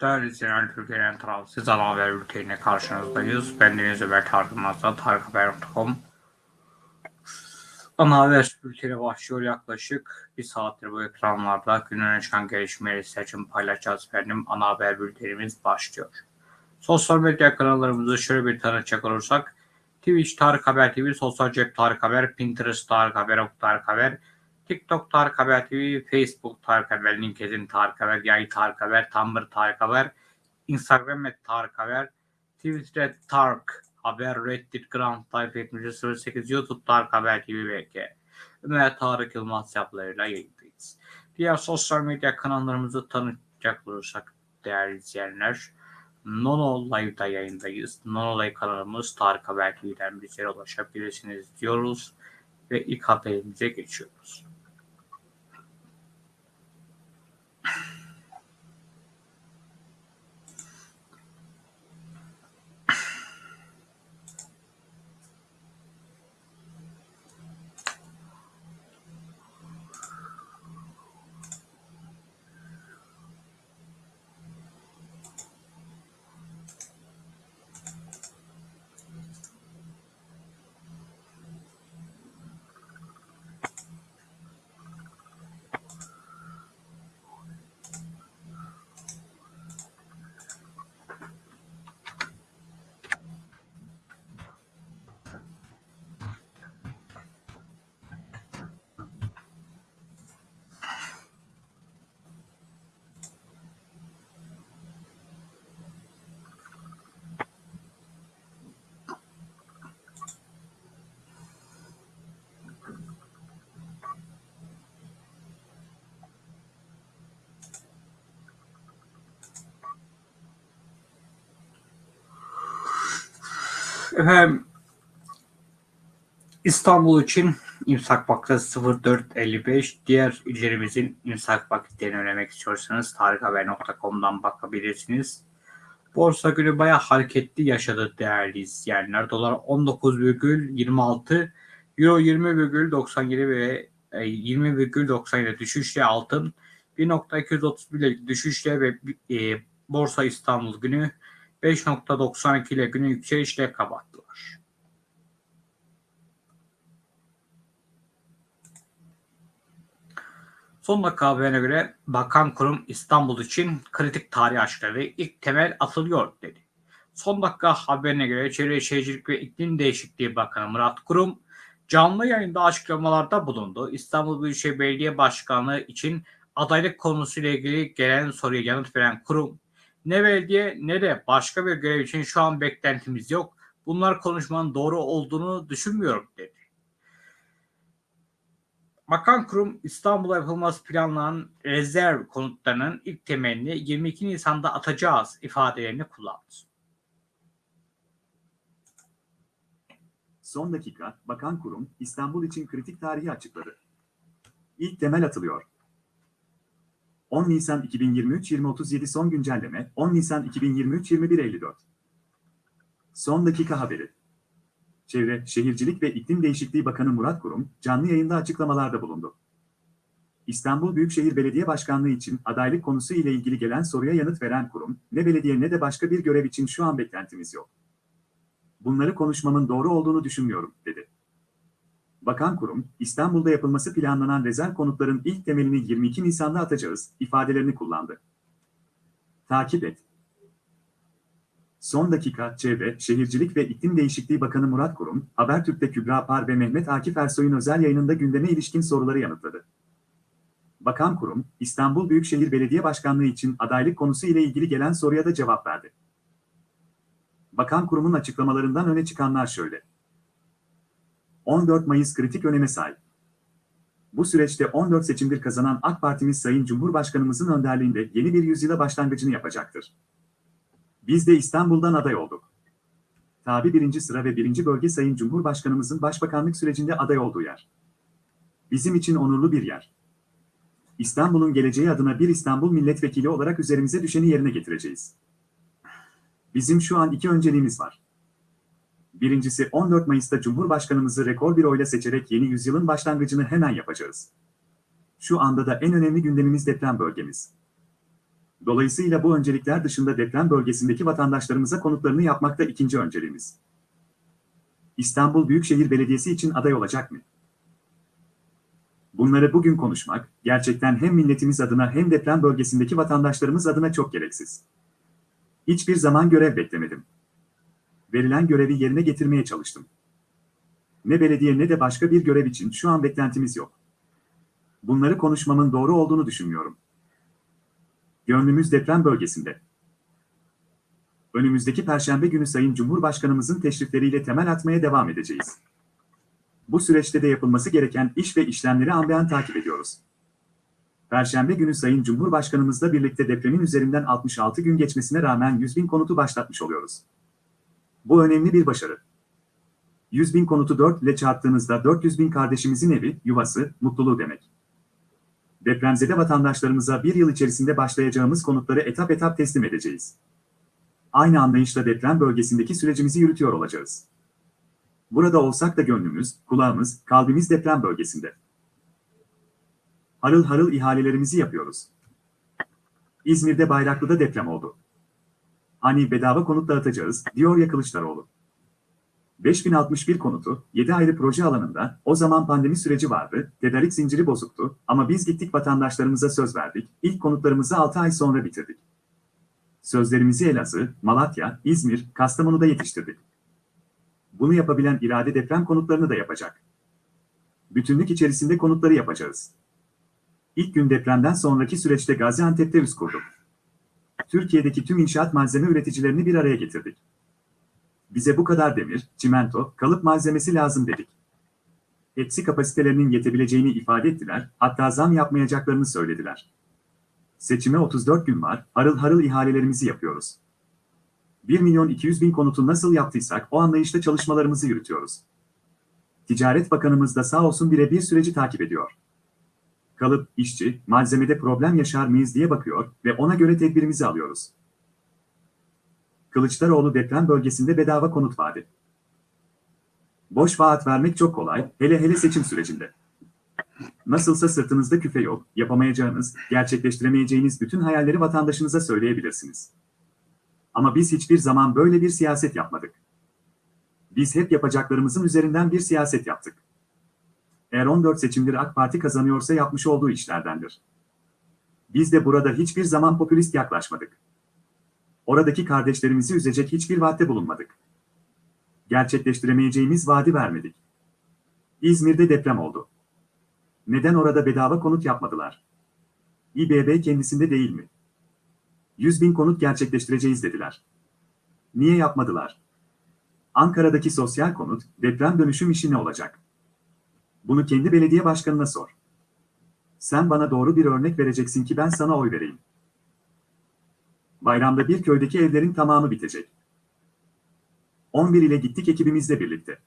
Değerli izleyenler, Türkiye'nin tarafsız ana haber bülteniyle karşınızdayız. Ben Deniz Ömer Tarık Mazda, tarikhaber.com. Ana haber bülteni başlıyor yaklaşık bir saattir bu ekranlarda. Günün çıkan gelişmeleri seçim paylaşacağız efendim. Ana haber bültenimiz başlıyor. Sosyal medya kanallarımızı şöyle bir tanıtacak olursak. Twitch Tarık Haber TV, Sosyal Cep Tarık Haber, Pinterest Tarık Haber, Ok Tarık Haber, TikTok Tarık Haber TV, Facebook Tarık Haber, LinkedIn Tarık Haber, Yay Tarık Haber, Tumblr Tarık Haber, Instagram et Tarık Haber, Twitter Tarık Haber, Reddit Grand Type 7008, YouTube Tarık Haber TV VK. Ömer Tarık Yılmaz yapılarıyla yayındayız. Diğer sosyal medya kanallarımızı tanıtacak olursak değerli izleyenler, Nono Live'da yayındayız. Nono Live kanalımız Tarık Haber TV'den bizlere ulaşabilirsiniz diyoruz ve ilk haberimize geçiyoruz. Efendim İstanbul için imsak vakti 04.55. Diğer illerimizin imsak vakitlerini öğrenmek istiyorsanız tarikhaber.com'dan bakabilirsiniz. Borsa günü bayağı hareketli yaşadı değerli izleyenler. Dolar 19,26, Euro 20,97 ve 20,97 düşüşle altın 1.231 düşüşle ve e, Borsa İstanbul günü 5.92 ile günü yükselişle kapattılar. Son dakika haberine göre Bakan Kurum İstanbul için kritik tarih aşkları ilk temel atılıyor dedi. Son dakika haberine göre Çevre Şehircilik ve İklim Değişikliği Bakanı Murat Kurum canlı yayında açıklamalarda bulundu. İstanbul Büyükşehir Belediye Başkanlığı için adaylık konusuyla ilgili gelen soruya yanıt veren kurum ne belediye ne de başka bir görev için şu an beklentimiz yok. Bunlar konuşmanın doğru olduğunu düşünmüyorum dedi. Bakan Kurum İstanbul'a yapılması planlanan rezerv konutlarının ilk temelini 22 Nisan'da atacağız ifadelerini kullandı. Son dakika, Bakan Kurum, İstanbul için kritik tarihi açıkladı. İlk temel atılıyor. 10 Nisan 2023 2037 son güncelleme 10 Nisan 2023 2154 Son dakika haberi Çevre, Şehircilik ve İklim Değişikliği Bakanı Murat Kurum canlı yayında açıklamalarda bulundu. İstanbul Büyükşehir Belediye Başkanlığı için adaylık konusu ile ilgili gelen soruya yanıt veren kurum, ne belediye ne de başka bir görev için şu an beklentimiz yok. Bunları konuşmamın doğru olduğunu düşünmüyorum, dedi. Bakan Kurum, İstanbul'da yapılması planlanan rezerv konutların ilk temelini 22 Nisan'da atacağız ifadelerini kullandı. Takip et. Son dakika Çevre, Şehircilik ve İklim Değişikliği Bakanı Murat Kurum, Habertürk'te Kübra Par ve Mehmet Akif Ersoy'un özel yayınında gündeme ilişkin soruları yanıtladı. Bakan Kurum, İstanbul Büyükşehir Belediye Başkanlığı için adaylık konusu ile ilgili gelen soruya da cevap verdi. Bakan Kurum'un açıklamalarından öne çıkanlar şöyle. 14 Mayıs kritik öneme sahip. Bu süreçte 14 seçimdir kazanan AK Partimiz Sayın Cumhurbaşkanımızın önderliğinde yeni bir yüzyıla başlangıcını yapacaktır. Biz de İstanbul'dan aday olduk. Tabi birinci sıra ve birinci bölge Sayın Cumhurbaşkanımızın başbakanlık sürecinde aday olduğu yer. Bizim için onurlu bir yer. İstanbul'un geleceği adına bir İstanbul milletvekili olarak üzerimize düşeni yerine getireceğiz. Bizim şu an iki önceliğimiz var. Birincisi 14 Mayıs'ta Cumhurbaşkanımızı rekor bir oyla seçerek yeni yüzyılın başlangıcını hemen yapacağız. Şu anda da en önemli gündemimiz deprem bölgemiz. Dolayısıyla bu öncelikler dışında deprem bölgesindeki vatandaşlarımıza konutlarını yapmakta ikinci önceliğimiz. İstanbul Büyükşehir Belediyesi için aday olacak mı? Bunları bugün konuşmak, gerçekten hem milletimiz adına hem deprem bölgesindeki vatandaşlarımız adına çok gereksiz. Hiçbir zaman görev beklemedim. Verilen görevi yerine getirmeye çalıştım. Ne belediye ne de başka bir görev için şu an beklentimiz yok. Bunları konuşmamın doğru olduğunu düşünmüyorum. Gönlümüz deprem bölgesinde. Önümüzdeki Perşembe günü Sayın Cumhurbaşkanımızın teşrifleriyle temel atmaya devam edeceğiz. Bu süreçte de yapılması gereken iş ve işlemleri ambeyan takip ediyoruz. Perşembe günü Sayın Cumhurbaşkanımızla birlikte depremin üzerinden 66 gün geçmesine rağmen 100 bin konutu başlatmış oluyoruz. Bu önemli bir başarı. 100 bin konutu 4 ile çarptığınızda 400 bin kardeşimizin evi, yuvası, mutluluğu demek. Depremzede vatandaşlarımıza bir yıl içerisinde başlayacağımız konutları etap etap teslim edeceğiz. Aynı anlayışla deprem bölgesindeki sürecimizi yürütüyor olacağız. Burada olsak da gönlümüz, kulağımız, kalbimiz deprem bölgesinde. Harıl harıl ihalelerimizi yapıyoruz. İzmir'de Bayraklı'da deprem oldu. Hani bedava konut dağıtacağız, diyor ya Kılıçdaroğlu. 5061 konutu, 7 ayrı proje alanında, o zaman pandemi süreci vardı, tedarik zinciri bozuktu ama biz gittik vatandaşlarımıza söz verdik, ilk konutlarımızı 6 ay sonra bitirdik. Sözlerimizi Elazığ, Malatya, İzmir, Kastamonu'da yetiştirdik. Bunu yapabilen irade deprem konutlarını da yapacak. Bütünlük içerisinde konutları yapacağız. İlk gün depremden sonraki süreçte Gaziantep'te üst kurduk. Türkiye'deki tüm inşaat malzeme üreticilerini bir araya getirdik. Bize bu kadar demir, çimento, kalıp malzemesi lazım dedik. Hepsi kapasitelerinin yetebileceğini ifade ettiler, hatta zam yapmayacaklarını söylediler. Seçime 34 gün var, harıl harıl ihalelerimizi yapıyoruz. 1 milyon 200 bin konutu nasıl yaptıysak o anlayışla çalışmalarımızı yürütüyoruz. Ticaret Bakanımız da sağ olsun birebir süreci takip ediyor. Kalıp, işçi, malzemede problem yaşar mıyız diye bakıyor ve ona göre tedbirimizi alıyoruz. Kılıçdaroğlu deprem bölgesinde bedava konut vaadi. Boş vaat vermek çok kolay, hele hele seçim sürecinde. Nasılsa sırtınızda küfe yok, yapamayacağınız, gerçekleştiremeyeceğiniz bütün hayalleri vatandaşınıza söyleyebilirsiniz. Ama biz hiçbir zaman böyle bir siyaset yapmadık. Biz hep yapacaklarımızın üzerinden bir siyaset yaptık. Eğer 14 seçimleri AK Parti kazanıyorsa yapmış olduğu işlerdendir. Biz de burada hiçbir zaman popülist yaklaşmadık. Oradaki kardeşlerimizi üzecek hiçbir vaatte bulunmadık. Gerçekleştiremeyeceğimiz vaadi vermedik. İzmir'de deprem oldu. Neden orada bedava konut yapmadılar? İBB kendisinde değil mi? 100 bin konut gerçekleştireceğiz dediler. Niye yapmadılar? Ankara'daki sosyal konut, deprem dönüşüm işi ne olacak? Bunu kendi belediye başkanına sor. Sen bana doğru bir örnek vereceksin ki ben sana oy vereyim. Bayramda bir köydeki evlerin tamamı bitecek. 11 ile gittik ekibimizle birlikte.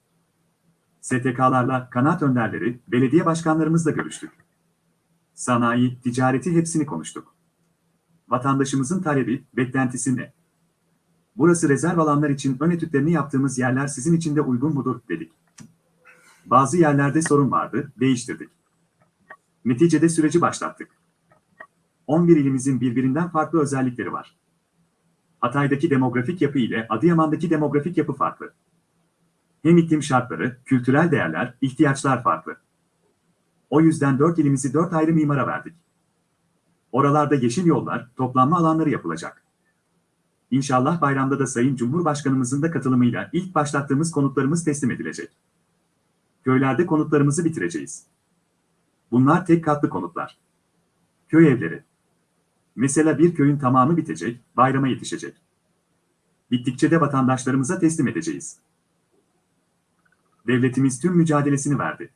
STK'larla, kanaat önderleri, belediye başkanlarımızla görüştük. Sanayi, ticareti hepsini konuştuk. Vatandaşımızın talebi, beklentisi ne? Burası rezerv alanlar için ön etütlerini yaptığımız yerler sizin için de uygun mudur, dedik. Bazı yerlerde sorun vardı, değiştirdik. Neticede süreci başlattık. 11 ilimizin birbirinden farklı özellikleri var. Hatay'daki demografik yapı ile Adıyaman'daki demografik yapı farklı. Hem iklim şartları, kültürel değerler, ihtiyaçlar farklı. O yüzden 4 ilimizi 4 ayrı mimara verdik. Oralarda yeşil yollar, toplanma alanları yapılacak. İnşallah bayramda da Sayın Cumhurbaşkanımızın da katılımıyla ilk başlattığımız konutlarımız teslim edilecek. Köylerde konutlarımızı bitireceğiz. Bunlar tek katlı konutlar. Köy evleri. Mesela bir köyün tamamı bitecek, bayrama yetişecek. Bittikçe de vatandaşlarımıza teslim edeceğiz. Devletimiz tüm mücadelesini verdi.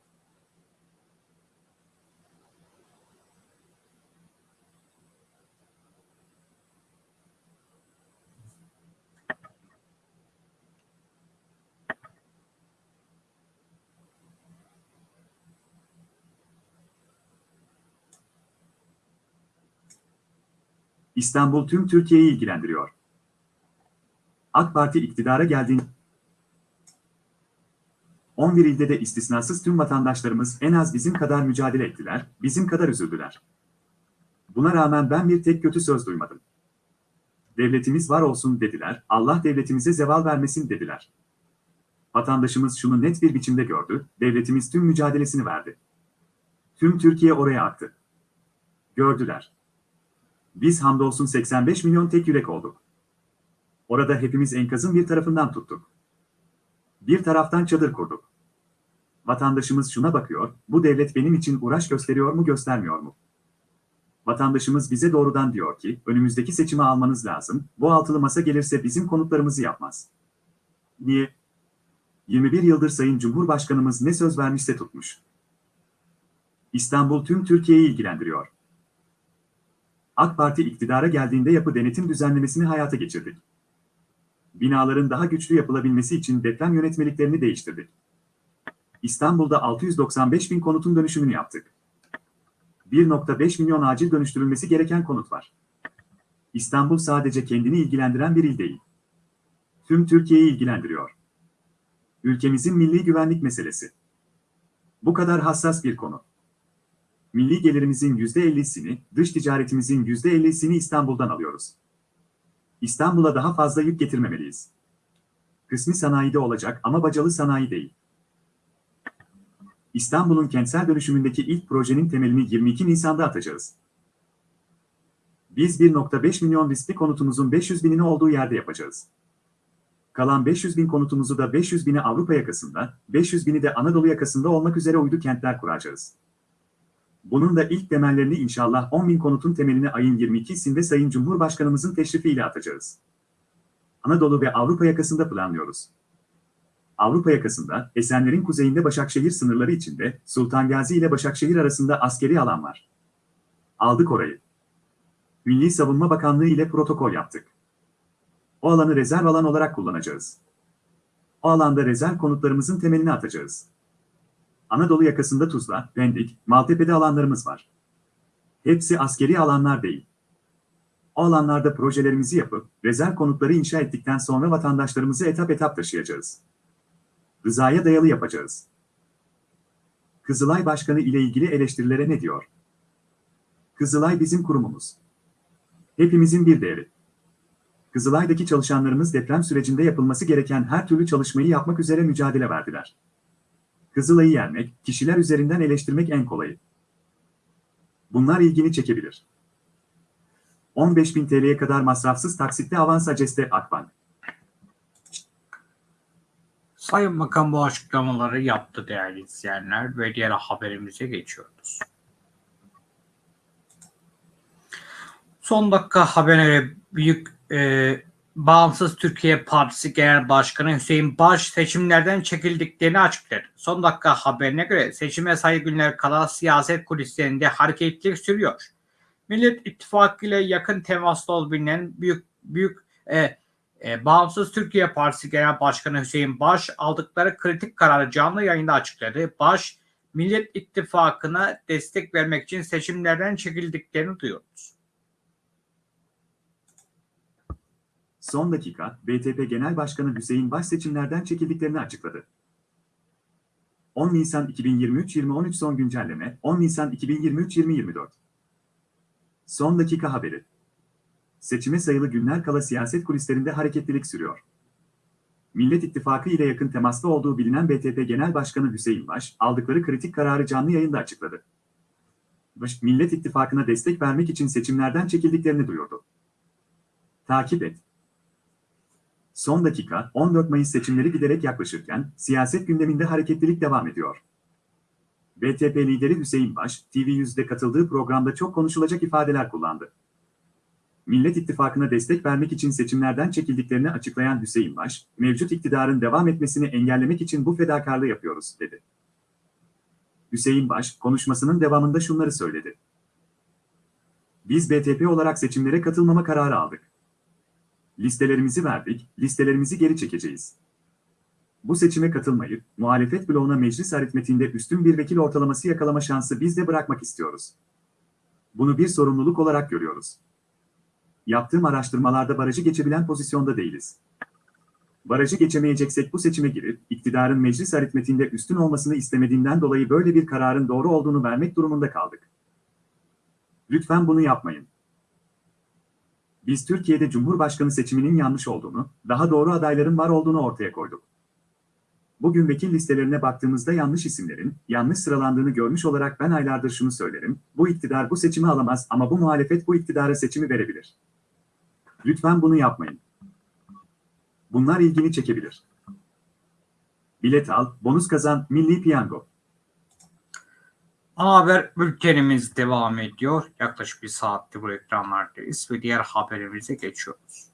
İstanbul tüm Türkiye'yi ilgilendiriyor. AK Parti iktidara geldiğinde 11 ilde de istisnasız tüm vatandaşlarımız en az bizim kadar mücadele ettiler, bizim kadar üzüldüler. Buna rağmen ben bir tek kötü söz duymadım. Devletimiz var olsun dediler, Allah devletimize zeval vermesin dediler. Vatandaşımız şunu net bir biçimde gördü, devletimiz tüm mücadelesini verdi. Tüm Türkiye oraya aktı. Gördüler. Biz hamdolsun 85 milyon tek yürek olduk. Orada hepimiz enkazın bir tarafından tuttuk. Bir taraftan çadır kurduk. Vatandaşımız şuna bakıyor, bu devlet benim için uğraş gösteriyor mu göstermiyor mu? Vatandaşımız bize doğrudan diyor ki, önümüzdeki seçimi almanız lazım, bu altılı masa gelirse bizim konutlarımızı yapmaz. Niye? 21 yıldır Sayın Cumhurbaşkanımız ne söz vermişse tutmuş. İstanbul tüm Türkiye'yi ilgilendiriyor. AK Parti iktidara geldiğinde yapı denetim düzenlemesini hayata geçirdik. Binaların daha güçlü yapılabilmesi için deprem yönetmeliklerini değiştirdik. İstanbul'da 695 bin konutun dönüşümünü yaptık. 1.5 milyon acil dönüştürülmesi gereken konut var. İstanbul sadece kendini ilgilendiren bir il değil. Tüm Türkiye'yi ilgilendiriyor. Ülkemizin milli güvenlik meselesi. Bu kadar hassas bir konu. Milli gelirimizin %50'sini, dış ticaretimizin %50'sini İstanbul'dan alıyoruz. İstanbul'a daha fazla yük getirmemeliyiz. Kısmi sanayide olacak ama bacalı sanayi değil. İstanbul'un kentsel dönüşümündeki ilk projenin temelini 22 Nisan'da atacağız. Biz 1.5 milyon riskli konutumuzun 500 binini olduğu yerde yapacağız. Kalan 500 bin konutumuzu da 500 bini Avrupa yakasında, 500 bini de Anadolu yakasında olmak üzere uydu kentler kuracağız. Bunun da ilk temellerini inşallah 10 bin konutun temelini ayın 22'sinde Sayın Cumhurbaşkanımızın teşrifiyle atacağız. Anadolu ve Avrupa yakasında planlıyoruz. Avrupa yakasında, Esenler'in kuzeyinde Başakşehir sınırları içinde, Sultan Gazi ile Başakşehir arasında askeri alan var. Aldık orayı. Milli Savunma Bakanlığı ile protokol yaptık. O alanı rezerv alan olarak kullanacağız. O alanda rezerv konutlarımızın temelini atacağız. Anadolu yakasında Tuzla, Pendik, Maltepe'de alanlarımız var. Hepsi askeri alanlar değil. O alanlarda projelerimizi yapıp, rezerv konutları inşa ettikten sonra vatandaşlarımızı etap etap taşıyacağız. Rızaya dayalı yapacağız. Kızılay Başkanı ile ilgili eleştirilere ne diyor? Kızılay bizim kurumumuz. Hepimizin bir değeri. Kızılay'daki çalışanlarımız deprem sürecinde yapılması gereken her türlü çalışmayı yapmak üzere mücadele verdiler. Kızılay'ı yenmek, kişiler üzerinden eleştirmek en kolayı. Bunlar ilgini çekebilir. 15.000 TL'ye kadar masrafsız taksitle avans aceste Akbank. Sayın Bakan bu açıklamaları yaptı değerli izleyenler ve diğer haberimize geçiyoruz. Son dakika haberine büyük e, Bağımsız Türkiye Partisi Genel Başkanı Hüseyin Baş seçimlerden çekildiklerini açıkladı. Son dakika haberine göre seçime sayı günler kala siyaset kulislerinde hareketlilik sürüyor. Millet İttifakı ile yakın temaslı ol büyük büyük e, e, Bağımsız Türkiye Partisi Genel Başkanı Hüseyin Baş aldıkları kritik kararı canlı yayında açıkladı. Baş, Millet İttifakı'na destek vermek için seçimlerden çekildiklerini duyuyoruz. Son dakika, BTP Genel Başkanı Hüseyin Baş seçimlerden çekildiklerini açıkladı. 10 Nisan 2023-2013 son güncelleme, 10 Nisan 2023-2024. Son dakika haberi. Seçime sayılı günler kala siyaset kulislerinde hareketlilik sürüyor. Millet İttifakı ile yakın temaslı olduğu bilinen BTP Genel Başkanı Hüseyin Baş, aldıkları kritik kararı canlı yayında açıkladı. Baş, Millet İttifakı'na destek vermek için seçimlerden çekildiklerini duyurdu. Takip et. Son dakika, 14 Mayıs seçimleri giderek yaklaşırken, siyaset gündeminde hareketlilik devam ediyor. BTP lideri Hüseyin Baş, TV100'de katıldığı programda çok konuşulacak ifadeler kullandı. Millet İttifakı'na destek vermek için seçimlerden çekildiklerini açıklayan Hüseyin Baş, mevcut iktidarın devam etmesini engellemek için bu fedakarlığı yapıyoruz, dedi. Hüseyin Baş, konuşmasının devamında şunları söyledi. Biz BTP olarak seçimlere katılmama kararı aldık. Listelerimizi verdik, listelerimizi geri çekeceğiz. Bu seçime katılmayıp, muhalefet bloğuna meclis aritmetiğinde üstün bir vekil ortalaması yakalama şansı biz de bırakmak istiyoruz. Bunu bir sorumluluk olarak görüyoruz. Yaptığım araştırmalarda barajı geçebilen pozisyonda değiliz. Barajı geçemeyeceksek bu seçime girip, iktidarın meclis aritmetiğinde üstün olmasını istemediğinden dolayı böyle bir kararın doğru olduğunu vermek durumunda kaldık. Lütfen bunu yapmayın. Biz Türkiye'de Cumhurbaşkanı seçiminin yanlış olduğunu, daha doğru adayların var olduğunu ortaya koyduk. Bugün vekil listelerine baktığımızda yanlış isimlerin, yanlış sıralandığını görmüş olarak ben aylardır şunu söylerim, bu iktidar bu seçimi alamaz ama bu muhalefet bu iktidara seçimi verebilir. Lütfen bunu yapmayın. Bunlar ilgini çekebilir. Bilet al, bonus kazan, milli piyango. Ana haber bültenimiz devam ediyor. Yaklaşık bir saattir bu ekranlardayız ve diğer haberimize geçiyoruz.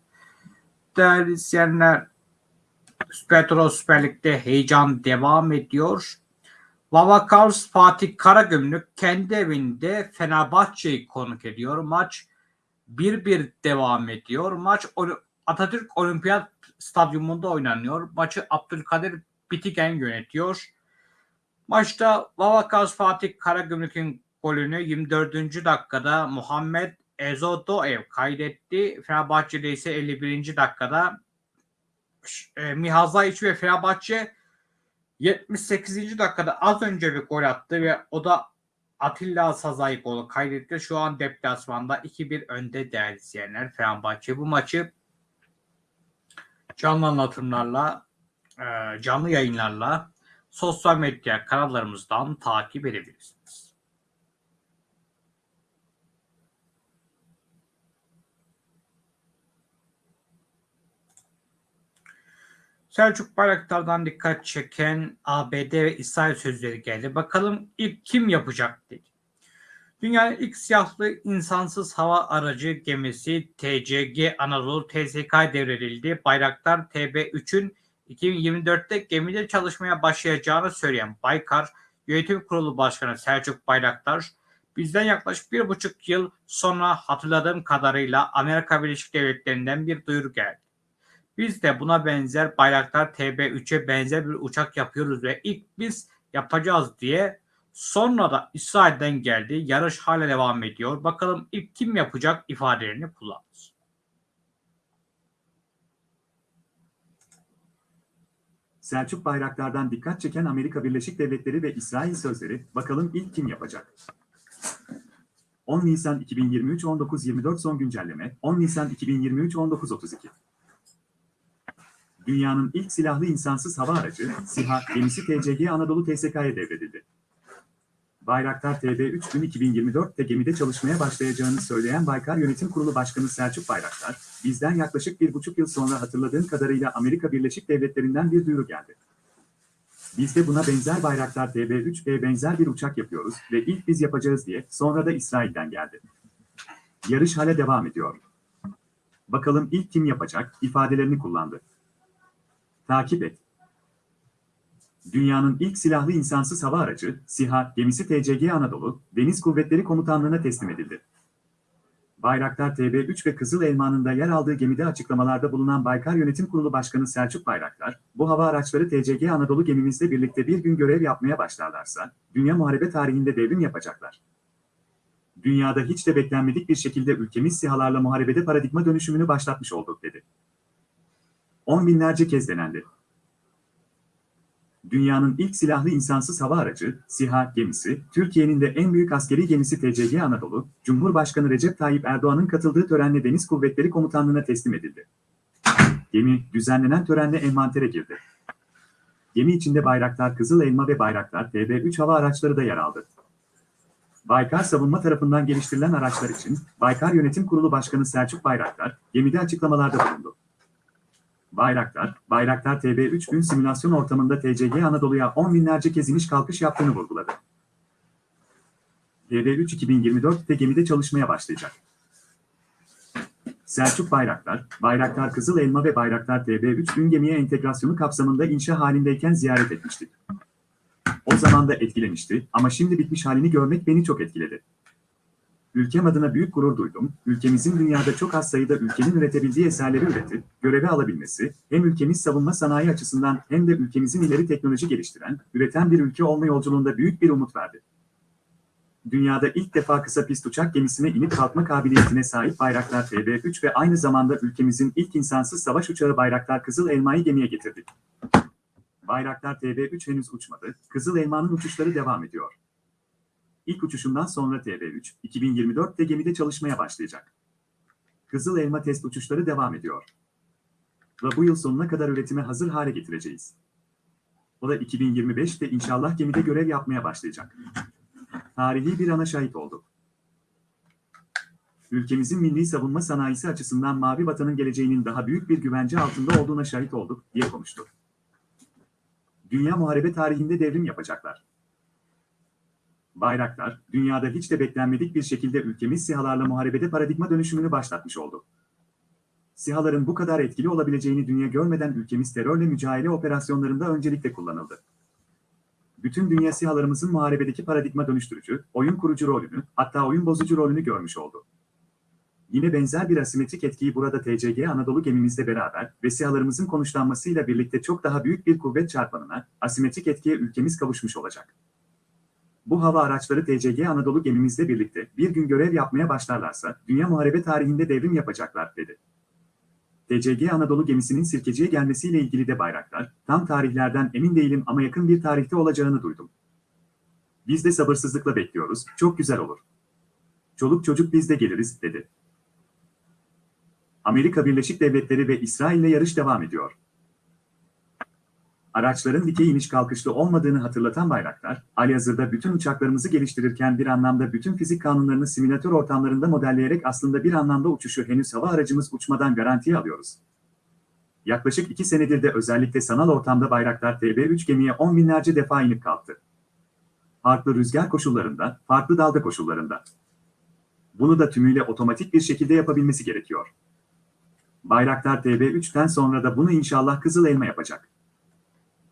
Değerli izleyenler, Petro Süper Lig'de heyecan devam ediyor. Vavakars Fatih Karagümrük kendi evinde Fenerbahçe'yi konuk ediyor. Maç 1-1 devam ediyor. Maç Atatürk Olimpiyat Stadyumunda oynanıyor. Maçı Abdülkadir Bitigen yönetiyor. Maçta Vavakars Fatih Karagümrük'ün golünü 24. dakikada Muhammed Ezodoev kaydetti. Fenerbahçe'de ise 51. dakikada e, Mihazaiç ve Fenerbahçe 78. dakikada az önce bir gol attı ve o da Atilla Sazay golü kaydetti. Şu an deplasmanda 2-1 önde değerli izleyenler Fenerbahçe. Bu maçı canlı anlatımlarla, e, canlı yayınlarla sosyal medya kanallarımızdan takip edebilirsiniz. Selçuk Bayraktar'dan dikkat çeken ABD ve İsrail sözleri geldi. Bakalım ilk kim yapacak dedi. Dünyanın ilk siyahlı insansız hava aracı gemisi TCG Anadolu TSK devredildi. Bayraktar TB3'ün 2024'te gemide çalışmaya başlayacağını söyleyen Baykar Yönetim Kurulu Başkanı Selçuk Bayraktar, bizden yaklaşık bir buçuk yıl sonra hatırladığım kadarıyla Amerika Birleşik Devletleri'nden bir duyuru geldi. Biz de buna benzer Bayraktar TB3'e benzer bir uçak yapıyoruz ve ilk biz yapacağız diye sonra da İsrail'den geldi. Yarış hala devam ediyor. Bakalım ilk kim yapacak ifadelerini kullandı. Selçuk Bayraktar'dan dikkat çeken Amerika Birleşik Devletleri ve İsrail sözleri, bakalım ilk kim yapacak? 10 Nisan 2023 19.24 son güncelleme, 10 Nisan 2023 19.32 Dünyanın ilk silahlı insansız hava aracı, SİHA, gemisi TCG Anadolu TSK'ya devredildi. Bayraktar TB3 gün 2024'te gemide çalışmaya başlayacağını söyleyen Baykar Yönetim Kurulu Başkanı Selçuk Bayraktar, bizden yaklaşık bir buçuk yıl sonra hatırladığım kadarıyla Amerika Birleşik Devletleri'nden bir duyuru geldi. Biz de buna benzer Bayraktar TB3 ve benzer bir uçak yapıyoruz ve ilk biz yapacağız diye sonra da İsrail'den geldi. Yarış hala devam ediyor. Bakalım ilk kim yapacak ifadelerini kullandı. Takip et. Dünyanın ilk silahlı insansız hava aracı, SİHA, gemisi TCG Anadolu, Deniz Kuvvetleri Komutanlığı'na teslim edildi. Bayraktar TB3 ve Kızıl Elma'nın da yer aldığı gemide açıklamalarda bulunan Baykar Yönetim Kurulu Başkanı Selçuk Bayraktar, bu hava araçları TCG Anadolu gemimizle birlikte bir gün görev yapmaya başlarlarsa, dünya muharebe tarihinde devrim yapacaklar. Dünyada hiç de beklenmedik bir şekilde ülkemiz SİHA'larla muharebede paradigma dönüşümünü başlatmış olduk dedi. On binlerce kez denendi dünyanın ilk silahlı insansız hava aracı, SİHA gemisi, Türkiye'nin de en büyük askeri gemisi TCG Anadolu, Cumhurbaşkanı Recep Tayyip Erdoğan'ın katıldığı törenle Deniz Kuvvetleri Komutanlığı'na teslim edildi. Gemi, düzenlenen törenle envantere girdi. Gemi içinde Bayraktar Kızıl Elma ve Bayraktar TB3 hava araçları da yer aldı. Baykar Savunma tarafından geliştirilen araçlar için Baykar Yönetim Kurulu Başkanı Selçuk Bayraktar, gemide açıklamalarda bulundu. Bayraktar, Bayraktar TB3 gün simülasyon ortamında TCG Anadolu'ya 10 binlerce kez iniş kalkış yaptığını vurguladı. TB3 2024'te gemide çalışmaya başlayacak. Selçuk Bayraktar, Bayraktar Kızıl Elma ve Bayraktar TB3 gün gemiye entegrasyonu kapsamında inşa halindeyken ziyaret etmiştik. O zaman da etkilemişti ama şimdi bitmiş halini görmek beni çok etkiledi. Ülkem adına büyük gurur duydum. Ülkemizin dünyada çok az sayıda ülkenin üretebildiği eserleri üretip, göreve alabilmesi, hem ülkemiz savunma sanayi açısından hem de ülkemizin ileri teknoloji geliştiren, üreten bir ülke olma yolculuğunda büyük bir umut verdi. Dünyada ilk defa kısa pist uçak gemisine inip kalkma kabiliyetine sahip Bayraktar TB3 ve aynı zamanda ülkemizin ilk insansız savaş uçağı Bayraktar Kızıl Elma'yı gemiye getirdik. Bayraktar TB3 henüz uçmadı, Kızıl Elma'nın uçuşları devam ediyor. İlk uçuşundan sonra TB3, 2024'te gemide çalışmaya başlayacak. Kızıl Elma test uçuşları devam ediyor. Ve bu yıl sonuna kadar üretime hazır hale getireceğiz. O da 2025'te inşallah gemide görev yapmaya başlayacak. Tarihi bir ana şahit olduk. Ülkemizin milli savunma sanayisi açısından Mavi Vatan'ın geleceğinin daha büyük bir güvence altında olduğuna şahit olduk, diye konuştu. Dünya muharebe tarihinde devrim yapacaklar. Bayraktar, dünyada hiç de beklenmedik bir şekilde ülkemiz SİHA'larla muharebede paradigma dönüşümünü başlatmış oldu. SİHA'ların bu kadar etkili olabileceğini dünya görmeden ülkemiz terörle mücadele operasyonlarında öncelikle kullanıldı. Bütün dünya SİHA'larımızın muharebedeki paradigma dönüştürücü, oyun kurucu rolünü, hatta oyun bozucu rolünü görmüş oldu. Yine benzer bir asimetrik etkiyi burada TCG Anadolu gemimizle beraber ve SİHA'larımızın konuşlanmasıyla birlikte çok daha büyük bir kuvvet çarpanına, asimetrik etkiye ülkemiz kavuşmuş olacak. Bu hava araçları TCG Anadolu gemimizle birlikte bir gün görev yapmaya başlarlarsa dünya muharebe tarihinde devrim yapacaklar dedi. TCG Anadolu gemisinin Sirkeci'ye gelmesiyle ilgili de bayraklar, tam tarihlerden emin değilim ama yakın bir tarihte olacağını duydum. Biz de sabırsızlıkla bekliyoruz, çok güzel olur. Çoluk çocuk biz de geliriz, dedi. Amerika Birleşik Devletleri ve İsrail'le yarış devam ediyor. Araçların dikey iniş kalkışlı olmadığını hatırlatan bayraklar, halihazırda bütün uçaklarımızı geliştirirken bir anlamda bütün fizik kanunlarını simülatör ortamlarında modelleyerek aslında bir anlamda uçuşu henüz hava aracımız uçmadan garantiye alıyoruz. Yaklaşık iki senedir de özellikle sanal ortamda bayraklar TB3 gemiye on binlerce defa inip kalktı. Farklı rüzgar koşullarında, farklı dalga koşullarında. Bunu da tümüyle otomatik bir şekilde yapabilmesi gerekiyor. Bayraktar TB3'ten sonra da bunu inşallah Kızıl Elma yapacak.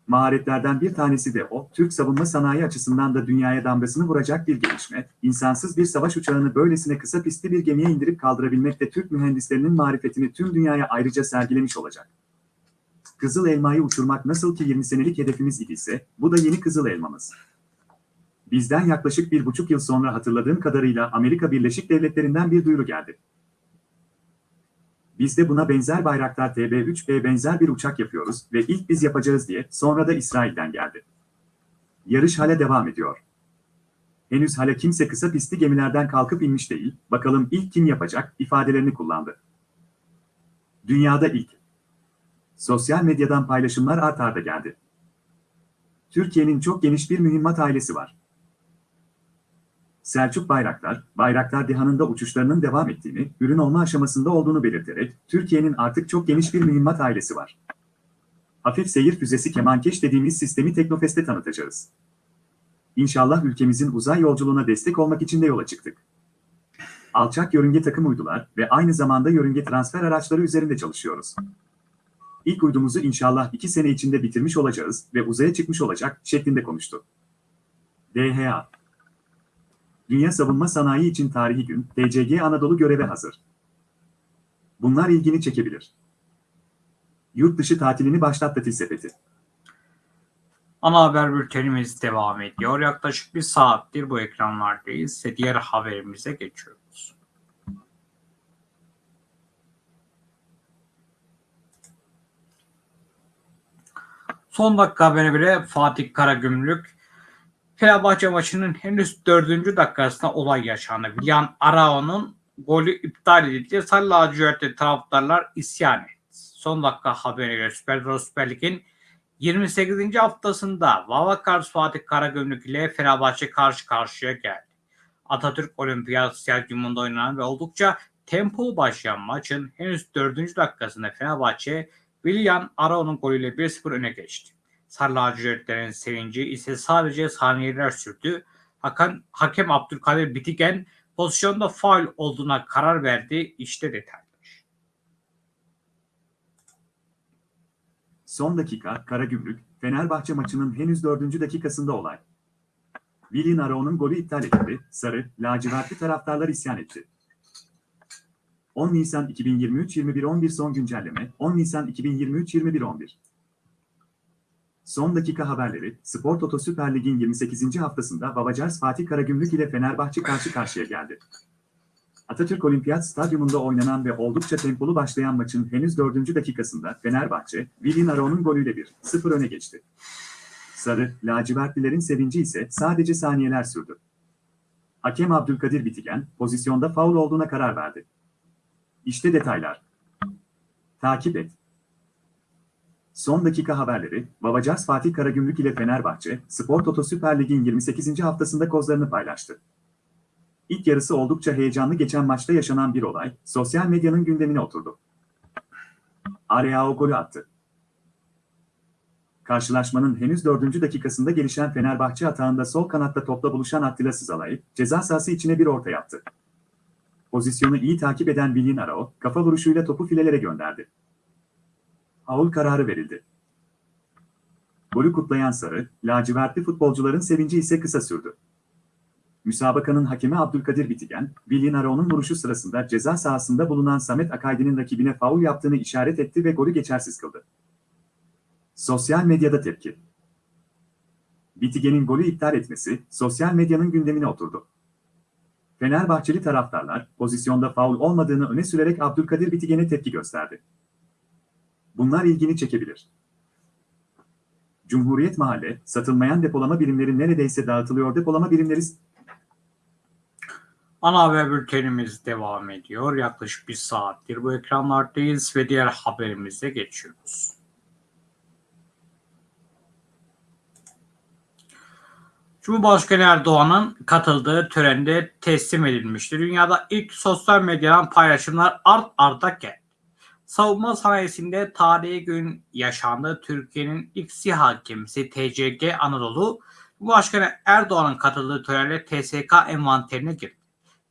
Maharetlerden bir tanesi de o, Türk savunma sanayi açısından da dünyaya damgasını vuracak bir gelişme, insansız bir savaş uçağını böylesine kısa pistli bir gemiye indirip kaldırabilmek de Türk mühendislerinin marifetini tüm dünyaya ayrıca sergilemiş olacak. Kızıl Elma'yı uçurmak nasıl ki 20 senelik hedefimiz idiyse, bu da yeni Kızıl Elmamız. Bizden yaklaşık bir buçuk yıl sonra hatırladığım kadarıyla Amerika Birleşik Devletleri'nden bir duyuru geldi. Biz de buna benzer Bayraktar TB3B benzer bir uçak yapıyoruz ve ilk biz yapacağız diye sonra da İsrail'den geldi. Yarış hala devam ediyor. Henüz hala kimse kısa pistli gemilerden kalkıp inmiş değil, bakalım ilk kim yapacak ifadelerini kullandı. Dünyada ilk. Sosyal medyadan paylaşımlar art arda geldi. Türkiye'nin çok geniş bir mühimmat ailesi var. Selçuk Bayraktar, Bayraktar Dihan'ında uçuşlarının devam ettiğini, ürün olma aşamasında olduğunu belirterek, Türkiye'nin artık çok geniş bir mühimmat ailesi var. Hafif seyir füzesi Kemankeş dediğimiz sistemi Teknofest'te tanıtacağız. İnşallah ülkemizin uzay yolculuğuna destek olmak için de yola çıktık. Alçak yörünge takım uydular ve aynı zamanda yörünge transfer araçları üzerinde çalışıyoruz. İlk uydumuzu inşallah iki sene içinde bitirmiş olacağız ve uzaya çıkmış olacak şeklinde konuştu. DHA Dünya Savunma Sanayi için tarihi gün, TCG Anadolu göreve hazır. Bunlar ilgini çekebilir. Yurt dışı tatilini başlattı Til Sepeti. Ana haber bültenimiz devam ediyor. Yaklaşık bir saattir bu ekranlardayız ve diğer haberimize geçiyoruz. Son dakika haberi bile Fatih Karagümrük Fenerbahçe maçının henüz dördüncü dakikasında olay yaşandı. Willian Arao'nun golü iptal edildi. Sarı lacivertli taraftarlar isyan etti. Son dakika haberine göre Süper, Süper Lig'in 28. haftasında Vavakars Fatih Karagümrük ile Fenerbahçe karşı karşıya geldi. Atatürk Olimpiyat Stadyumunda oynanan ve oldukça tempolu başlayan maçın henüz 4. dakikasında Fenerbahçe Willian Arao'nun golüyle 1-0 öne geçti. Sarı lacivertlerin sevinci ise sadece saniyeler sürdü. Hakan, hakem Abdülkadir Bitigen pozisyonda faul olduğuna karar verdi. İşte detaylar. Son dakika, Karagümrük, Fenerbahçe maçının henüz dördüncü dakikasında olay. Willian Arao'nun golü iptal edildi, sarı, lacivertli taraftarlar isyan etti. 10 Nisan 2023 21.11 son güncelleme, 10 Nisan 2023 21.11 Son dakika haberleri, Spor Toto Süper Lig'in 28. haftasında Babacars Fatih Karagümrük ile Fenerbahçe karşı karşıya geldi. Atatürk Olimpiyat Stadyumunda oynanan ve oldukça tempolu başlayan maçın henüz 4. dakikasında Fenerbahçe, Willian Aro'nun golüyle 1-0 öne geçti. Sarı, lacivertlilerin sevinci ise sadece saniyeler sürdü. Hakem Abdülkadir Bitigen, pozisyonda faul olduğuna karar verdi. İşte detaylar. Takip et. Son dakika haberleri, Babacars Fatih Karagümrük ile Fenerbahçe, Spor Toto Süper Lig'in 28. haftasında kozlarını paylaştı. İlk yarısı oldukça heyecanlı geçen maçta yaşanan bir olay, sosyal medyanın gündemine oturdu. Areao golü attı. Karşılaşmanın henüz 4. dakikasında gelişen Fenerbahçe hatağında sol kanatta topla buluşan Attila Sızalay, ceza sahası içine bir orta yaptı. Pozisyonu iyi takip eden Bilin Arao, kafa vuruşuyla topu filelere gönderdi. Faul kararı verildi. Golü kutlayan Sarı, lacivertli futbolcuların sevinci ise kısa sürdü. Müsabakanın hakemi Abdülkadir Bitigen, Bilin Arao'nun vuruşu sırasında ceza sahasında bulunan Samet Akaydi'nin rakibine faul yaptığını işaret etti ve golü geçersiz kıldı. Sosyal medyada tepki. Bitigen'in golü iptal etmesi, sosyal medyanın gündemine oturdu. Fenerbahçeli taraftarlar, pozisyonda faul olmadığını öne sürerek Abdülkadir Bitigen'e tepki gösterdi. Bunlar ilgini çekebilir. Cumhuriyet Mahalle, satılmayan depolama birimleri neredeyse dağıtılıyor depolama birimleri Ana haber bültenimiz devam ediyor. Yaklaşık bir saattir bu ekranlardayız ve diğer haberimize geçiyoruz. Cumhurbaşkanı Erdoğan'ın katıldığı törende teslim edilmişti. Dünyada ilk sosyal medyadan paylaşımlar art arda geldi. Savunma sanayisinde tarihi gün yaşandı. Türkiye'nin ilk SİHA gemisi TCG Anadolu, Cumhurbaşkanı Erdoğan'ın katıldığı törenle TSK envanterine girdi.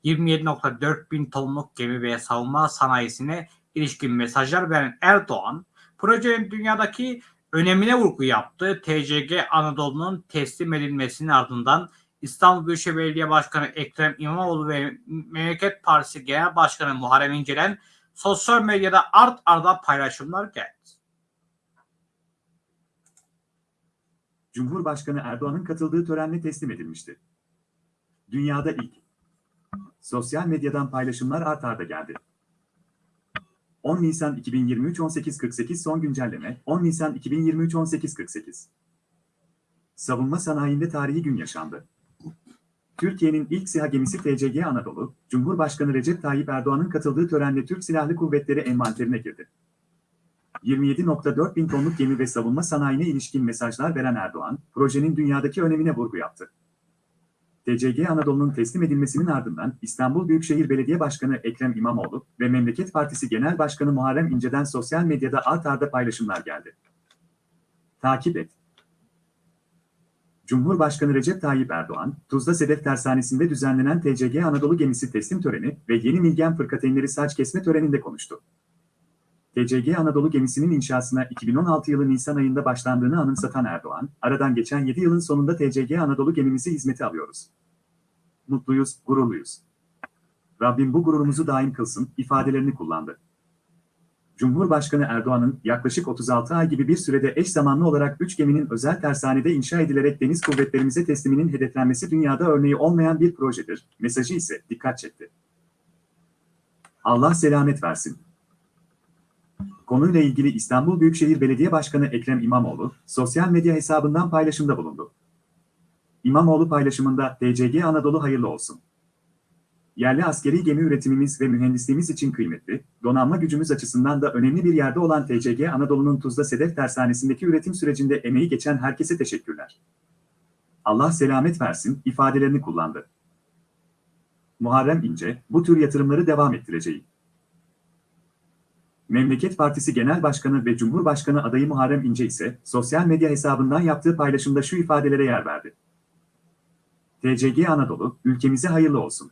27.4 bin tonluk gemi ve savunma sanayisine ilişkin mesajlar veren Erdoğan, projenin dünyadaki önemine vurgu yaptı. TCG Anadolu'nun teslim edilmesinin ardından İstanbul Büyükşehir Belediye Başkanı Ekrem İmamoğlu ve Memleket Partisi Genel Başkanı Muharrem İnce'den sosyal medyada art arda paylaşımlar geldi. Cumhurbaşkanı Erdoğan'ın katıldığı törenle teslim edilmişti. Dünyada ilk. Sosyal medyadan paylaşımlar art arda geldi. 10 Nisan 2023 18.48 son güncelleme 10 Nisan 2023 18.48 Savunma sanayinde tarihi gün yaşandı. Türkiye'nin ilk SİHA gemisi TCG Anadolu, Cumhurbaşkanı Recep Tayyip Erdoğan'ın katıldığı törenle Türk Silahlı Kuvvetleri envanterine girdi. 27.4 bin tonluk gemi ve savunma sanayine ilişkin mesajlar veren Erdoğan, projenin dünyadaki önemine vurgu yaptı. TCG Anadolu'nun teslim edilmesinin ardından İstanbul Büyükşehir Belediye Başkanı Ekrem İmamoğlu ve Memleket Partisi Genel Başkanı Muharrem İnce'den sosyal medyada art arda paylaşımlar geldi. Takip et. Cumhurbaşkanı Recep Tayyip Erdoğan, Tuzla Sedef Tersanesi'nde düzenlenen TCG Anadolu gemisi teslim töreni ve yeni Milgen Fırkateynleri saç kesme töreninde konuştu. TCG Anadolu gemisinin inşasına 2016 yılı Nisan ayında başlandığını anımsatan Erdoğan, aradan geçen 7 yılın sonunda TCG Anadolu gemimizi hizmete alıyoruz. Mutluyuz, gururluyuz. Rabbim bu gururumuzu daim kılsın, ifadelerini kullandı. Cumhurbaşkanı Erdoğan'ın yaklaşık 36 ay gibi bir sürede eş zamanlı olarak 3 geminin özel tersanede inşa edilerek deniz kuvvetlerimize tesliminin hedeflenmesi dünyada örneği olmayan bir projedir, mesajı ise dikkat çekti. Allah selamet versin. Konuyla ilgili İstanbul Büyükşehir Belediye Başkanı Ekrem İmamoğlu, sosyal medya hesabından paylaşımda bulundu. İmamoğlu paylaşımında TCG Anadolu hayırlı olsun. Yerli askeri gemi üretimimiz ve mühendisliğimiz için kıymetli, donanma gücümüz açısından da önemli bir yerde olan TCG Anadolu'nun Tuzla Sedef Tersanesi'ndeki üretim sürecinde emeği geçen herkese teşekkürler. Allah selamet versin ifadelerini kullandı. Muharrem İnce, bu tür yatırımları devam ettireceğim. Memleket Partisi Genel Başkanı ve Cumhurbaşkanı adayı Muharrem İnce ise sosyal medya hesabından yaptığı paylaşımda şu ifadelere yer verdi. TCG Anadolu, ülkemize hayırlı olsun.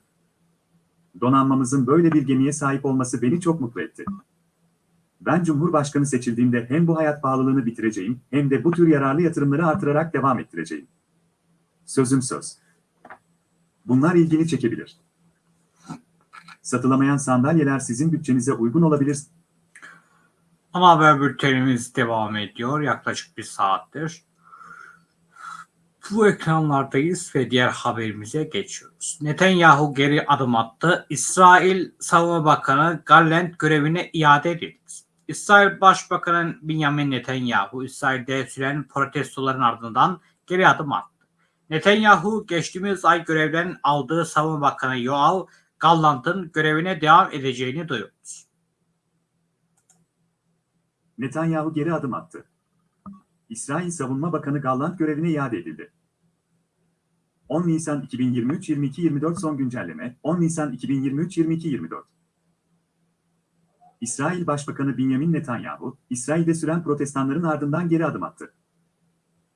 Donanmamızın böyle bir gemiye sahip olması beni çok mutlu etti. Ben Cumhurbaşkanı seçildiğimde hem bu hayat pahalılığını bitireceğim hem de bu tür yararlı yatırımları artırarak devam ettireceğim. Sözüm söz. Bunlar ilgini çekebilir. Satılamayan sandalyeler sizin bütçenize uygun olabilir. Ana haber bültenimiz devam ediyor yaklaşık bir saattir. Bu ekranlardayız ve diğer haberimize geçiyoruz. Netanyahu geri adım attı. İsrail Savunma Bakanı Gallant görevine iade edildi. İsrail Başbakanı Benjamin Netanyahu, İsrail'de süren protestoların ardından geri adım attı. Netanyahu geçtiğimiz ay görevden aldığı Savunma Bakanı Yoav Gallant'ın görevine devam edeceğini duyurdu. Netanyahu geri adım attı. İsrail Savunma Bakanı Gallant görevine iade edildi. 10 Nisan 2023 22-24 son güncelleme 10 Nisan 2023 22-24 İsrail Başbakanı Benjamin Netanyahu, İsrail'de süren protestanların ardından geri adım attı.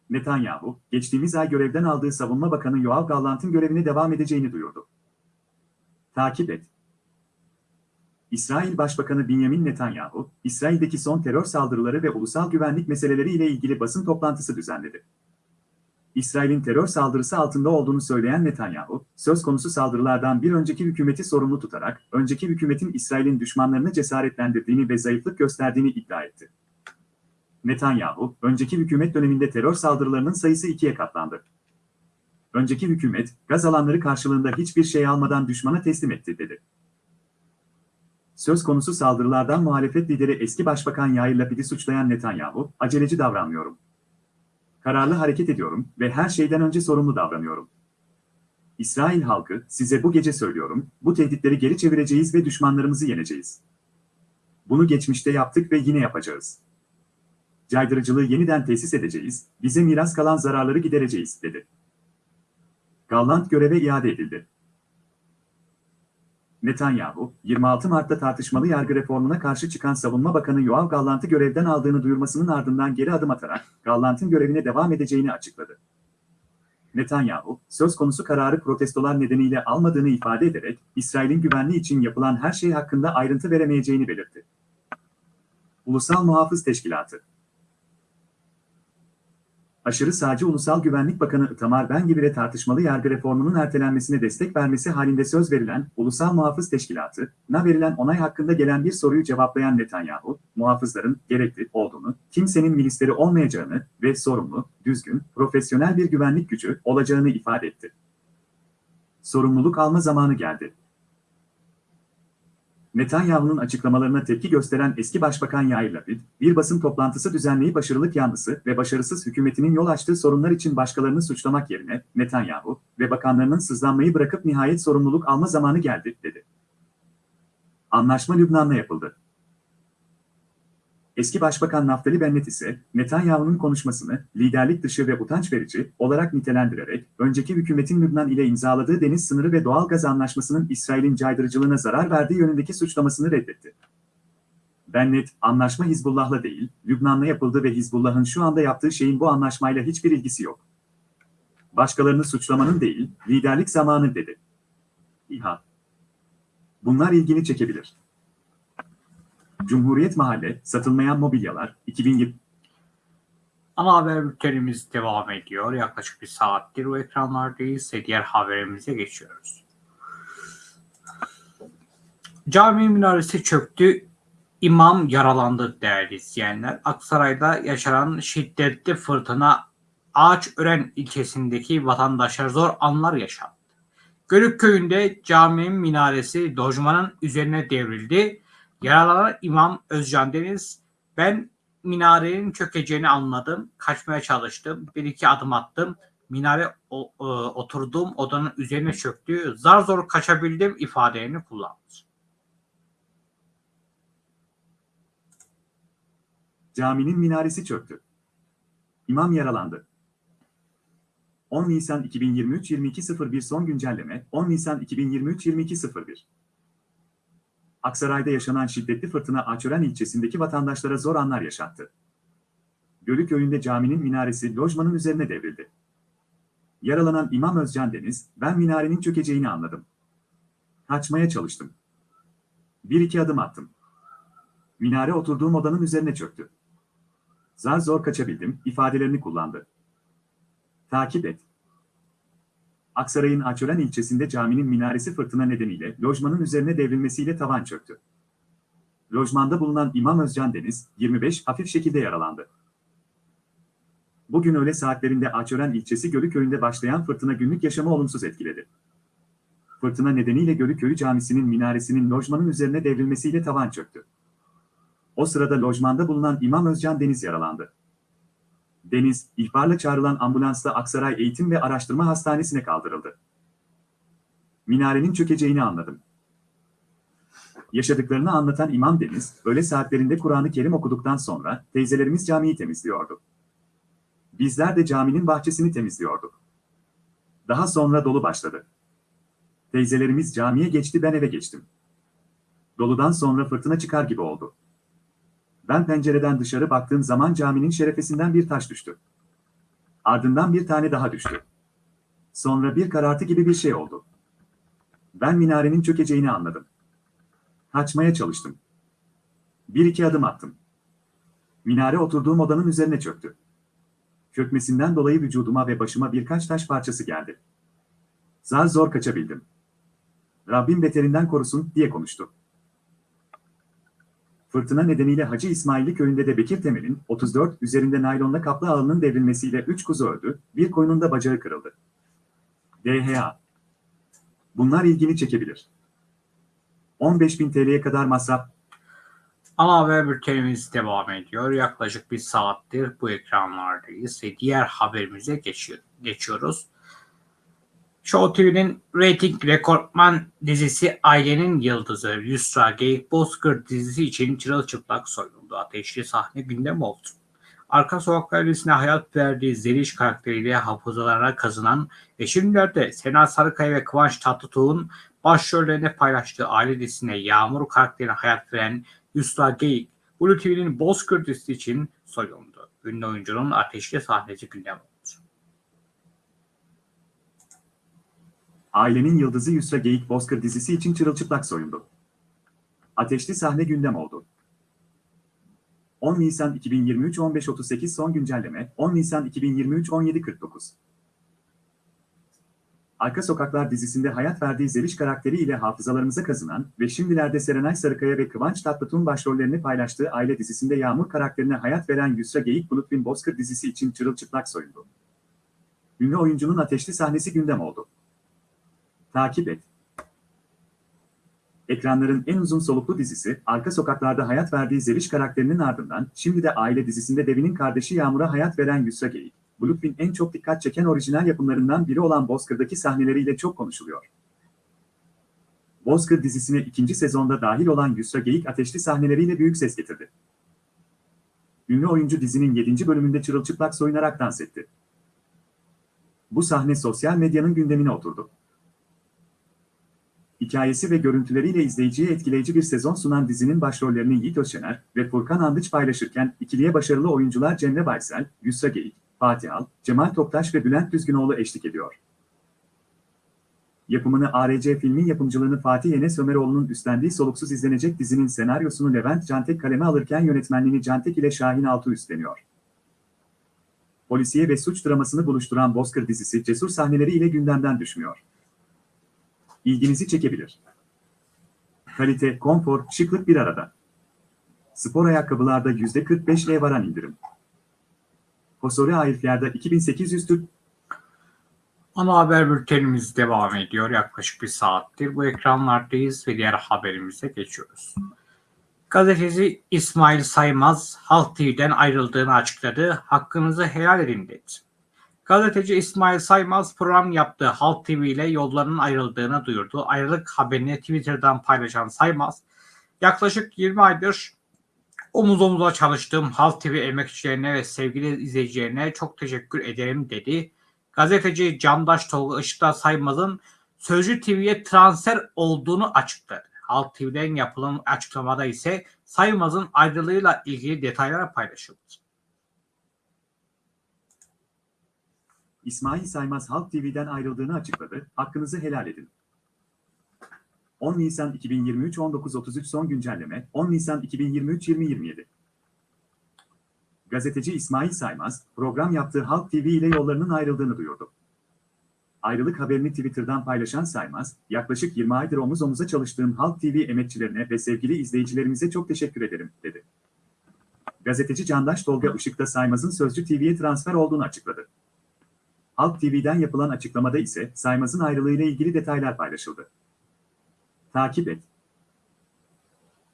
Netanyahu, geçtiğimiz ay görevden aldığı Savunma Bakanı Yoav Gallant'ın görevine devam edeceğini duyurdu. Takip et. İsrail Başbakanı Benjamin Netanyahu, İsrail'deki son terör saldırıları ve ulusal güvenlik meseleleri ile ilgili basın toplantısı düzenledi. İsrail'in terör saldırısı altında olduğunu söyleyen Netanyahu, söz konusu saldırılardan bir önceki hükümeti sorumlu tutarak, önceki hükümetin İsrail'in düşmanlarını cesaretlendirdiğini ve zayıflık gösterdiğini iddia etti. Netanyahu, önceki hükümet döneminde terör saldırılarının sayısı ikiye katlandı. Önceki hükümet, gaz alanları karşılığında hiçbir şey almadan düşmana teslim etti, dedi. Söz konusu saldırılardan muhalefet lideri eski başbakan Yair Lapid'i suçlayan Netanyahu, aceleci davranmıyorum. Kararlı hareket ediyorum ve her şeyden önce sorumlu davranıyorum. İsrail halkı, size bu gece söylüyorum, bu tehditleri geri çevireceğiz ve düşmanlarımızı yeneceğiz. Bunu geçmişte yaptık ve yine yapacağız. Caydırıcılığı yeniden tesis edeceğiz, bize miras kalan zararları gidereceğiz, dedi. Gallant göreve iade edildi. Netanyahu, 26 Mart'ta tartışmalı yargı reformuna karşı çıkan Savunma Bakanı Yoav Gallant'ı görevden aldığını duyurmasının ardından geri adım atarak Gallant'ın görevine devam edeceğini açıkladı. Netanyahu, söz konusu kararı protestolar nedeniyle almadığını ifade ederek, İsrail'in güvenliği için yapılan her şey hakkında ayrıntı veremeyeceğini belirtti. Ulusal Muhafız Teşkilatı aşırı sağcı Ulusal Güvenlik Bakanı Itamar Ben gibi de tartışmalı yargı reformunun ertelenmesine destek vermesi halinde söz verilen Ulusal Muhafız Teşkilatı'na verilen onay hakkında gelen bir soruyu cevaplayan Netanyahu, muhafızların gerekli olduğunu, kimsenin milisleri olmayacağını ve sorumlu, düzgün, profesyonel bir güvenlik gücü olacağını ifade etti. Sorumluluk alma zamanı geldi. Netanyahu'nun açıklamalarına tepki gösteren eski başbakan Yair Lapid, bir basın toplantısı düzenleyip başarılık yanlısı ve başarısız hükümetinin yol açtığı sorunlar için başkalarını suçlamak yerine Netanyahu ve bakanlarının sızlanmayı bırakıp nihayet sorumluluk alma zamanı geldi, dedi. Anlaşma Lübnan'la yapıldı. Eski Başbakan Naftali Bennett ise Netanyahu'nun konuşmasını liderlik dışı ve utanç verici olarak nitelendirerek önceki hükümetin Lübnan ile imzaladığı deniz sınırı ve doğal gaz anlaşmasının İsrail'in caydırıcılığına zarar verdiği yönündeki suçlamasını reddetti. Bennett, anlaşma Hizbullah'la değil, Lübnan'la yapıldı ve Hizbullah'ın şu anda yaptığı şeyin bu anlaşmayla hiçbir ilgisi yok. Başkalarını suçlamanın değil, liderlik zamanı dedi. İHA. Bunlar ilgini çekebilir. Cumhuriyet Mahalle, satılmayan mobilyalar, 2020 Ana haber bültenimiz devam ediyor. Yaklaşık bir saattir o ekranlardayız ve diğer haberimize geçiyoruz. Cami minaresi çöktü, imam yaralandı değerli izleyenler. Aksaray'da yaşanan şiddetli fırtına Ağaçören ilçesindeki vatandaşlar zor anlar yaşadı. Görük köyünde caminin minaresi lojmanın üzerine devrildi. Yaralanan İmam Özcan Deniz, ben minarenin çökeceğini anladım. Kaçmaya çalıştım. Bir iki adım attım. Minare o, e, oturduğum odanın üzerine çöktü. Zar zor kaçabildim ifadelerini kullandı. Caminin minaresi çöktü. İmam yaralandı. 10 Nisan 2023 22.01 son güncelleme 10 Nisan 2023 22.01 Aksaray'da yaşanan şiddetli fırtına Açören ilçesindeki vatandaşlara zor anlar yaşattı. Gölü köyünde caminin minaresi lojmanın üzerine devrildi. Yaralanan İmam Özcan Deniz, ben minarenin çökeceğini anladım. Kaçmaya çalıştım. Bir iki adım attım. Minare oturduğum odanın üzerine çöktü. Zar zor kaçabildim, ifadelerini kullandı. Takip et. Aksaray'ın Açören ilçesinde caminin minaresi fırtına nedeniyle lojmanın üzerine devrilmesiyle tavan çöktü. Lojmanda bulunan İmam Özcan Deniz, 25, hafif şekilde yaralandı. Bugün öğle saatlerinde Açören ilçesi Gölü köyünde başlayan fırtına günlük yaşamı olumsuz etkiledi. Fırtına nedeniyle Gölü köyü camisinin minaresinin lojmanın üzerine devrilmesiyle tavan çöktü. O sırada lojmanda bulunan İmam Özcan Deniz yaralandı. Deniz, ihbarla çağrılan ambulansla Aksaray Eğitim ve Araştırma Hastanesi'ne kaldırıldı. Minarenin çökeceğini anladım. Yaşadıklarını anlatan İmam Deniz, öğle saatlerinde Kur'an-ı Kerim okuduktan sonra teyzelerimiz camiyi temizliyordu. Bizler de caminin bahçesini temizliyorduk. Daha sonra dolu başladı. Teyzelerimiz camiye geçti ben eve geçtim. Doludan sonra fırtına çıkar gibi oldu. Ben pencereden dışarı baktığım zaman caminin şerefesinden bir taş düştü. Ardından bir tane daha düştü. Sonra bir karartı gibi bir şey oldu. Ben minarenin çökeceğini anladım. Kaçmaya çalıştım. Bir iki adım attım. Minare oturduğum odanın üzerine çöktü. Çökmesinden dolayı vücuduma ve başıma birkaç taş parçası geldi. Zar zor kaçabildim. Rabbim beterinden korusun diye konuştu. Fırtına nedeniyle Hacı İsmailli köyünde de Bekir Temel'in 34 üzerinde naylonla kaplı ağının devrilmesiyle 3 kuzu öldü, bir koyunun da bacağı kırıldı. DHA Bunlar ilgini çekebilir. 15.000 TL'ye kadar masraf, Ana haber bültenimiz devam ediyor. Yaklaşık bir saattir bu ekranlardayız ve diğer haberimize geçiyor, geçiyoruz. Show TV'nin rating rekortman dizisi Ailenin Yıldızı Yusra Geyik Bozkır dizisi için çırılçıplak soyuldu. Ateşli sahne gündem oldu. Arka sokaklar dizisine hayat verdiği Zeliş karakteriyle hafızalarına kazınan ve şimdilerde Sena Sarıkaya ve Kıvanç Tatlıtuğ'un başrollerine paylaştığı aile dizisine Yağmur karakterine hayat veren Yusra Geyik, Blue TV'nin Bozkır dizisi için soyuldu. Ünlü oyuncunun ateşli sahnesi gündem oldu. Ailenin yıldızı Yusra Geyik Bozkır dizisi için çırılçıplak soyundu. Ateşli sahne gündem oldu. 10 Nisan 2023 15.38 son güncelleme 10 Nisan 2023 17.49 Arka Sokaklar dizisinde hayat verdiği Zeliş karakteriyle hafızalarımıza kazınan ve şimdilerde Serenay Sarıkaya ve Kıvanç Tatlıtuğ'un başrollerini paylaştığı aile dizisinde Yağmur karakterine hayat veren Yusra Geyik Bulutbin Bozkır dizisi için çırılçıplak soyundu. Ünlü oyuncunun ateşli sahnesi gündem oldu. Takip et. Ekranların en uzun soluklu dizisi, Arka Sokaklar'da hayat verdiği Zeliş karakterinin ardından, şimdi de aile dizisinde Devin'in kardeşi Yağmur'a hayat veren Yusra Geyik. Bluefin en çok dikkat çeken orijinal yapımlarından biri olan Bozkır'daki sahneleriyle çok konuşuluyor. Bozkır dizisine ikinci sezonda dahil olan Yusra Geyik ateşli sahneleriyle büyük ses getirdi. Ünlü oyuncu dizinin 7. bölümünde çırılçıplak soyunarak dans etti. Bu sahne sosyal medyanın gündemine oturdu. Hikayesi ve görüntüleriyle izleyiciye etkileyici bir sezon sunan dizinin başrollerini Yiğit Özşener ve Furkan Andıç paylaşırken ikiliye başarılı oyuncular Cemre Baysel, Yusra Geyik, Fatih Al, Cemal Toptaş ve Bülent Düzgünoğlu eşlik ediyor. Yapımını ARC filmin yapımcılığını Fatih Enes Ömeroğlu'nun üstlendiği soluksuz izlenecek dizinin senaryosunu Levent Cantek kaleme alırken yönetmenliğini Cantek ile Şahin Altu üstleniyor. Polisiye ve suç dramasını buluşturan Bozkır dizisi cesur sahneleriyle gündemden düşmüyor ilginizi çekebilir. Kalite, konfor, şıklık bir arada. Spor ayakkabılarda %45'e varan indirim. Kosore Airfiyer'da 2800 Türk Ana haber bültenimiz devam ediyor. Yaklaşık bir saattir bu ekranlardayız ve diğer haberimize geçiyoruz. Gazeteci İsmail Saymaz Halk TV'den ayrıldığını açıkladı. Hakkınızı helal edin dedi. Gazeteci İsmail Saymaz program yaptığı Halk TV ile yollarının ayrıldığını duyurdu. Ayrılık haberini Twitter'dan paylaşan Saymaz, yaklaşık 20 aydır omuz omuza çalıştığım Halk TV emekçilerine ve sevgili izleyicilerine çok teşekkür ederim dedi. Gazeteci Candaş Tolga Işık'ta Saymaz'ın Sözcü TV'ye transfer olduğunu açıkladı. Halk TV'den yapılan açıklamada ise Saymaz'ın ayrılığıyla ilgili detaylar paylaşıldı. İsmail Saymaz Halk TV'den ayrıldığını açıkladı. Hakkınızı helal edin. 10 Nisan 2023 19.33 son güncelleme 10 Nisan 2023 2027 Gazeteci İsmail Saymaz, program yaptığı Halk TV ile yollarının ayrıldığını duyurdu. Ayrılık haberini Twitter'dan paylaşan Saymaz, yaklaşık 20 aydır omuz omuza çalıştığım Halk TV emekçilerine ve sevgili izleyicilerimize çok teşekkür ederim, dedi. Gazeteci Candaş Tolga Işık Saymaz'ın Sözcü TV'ye transfer olduğunu açıkladı. Halk TV'den yapılan açıklamada ise Saymaz'ın ayrılığıyla ilgili detaylar paylaşıldı. Takip et.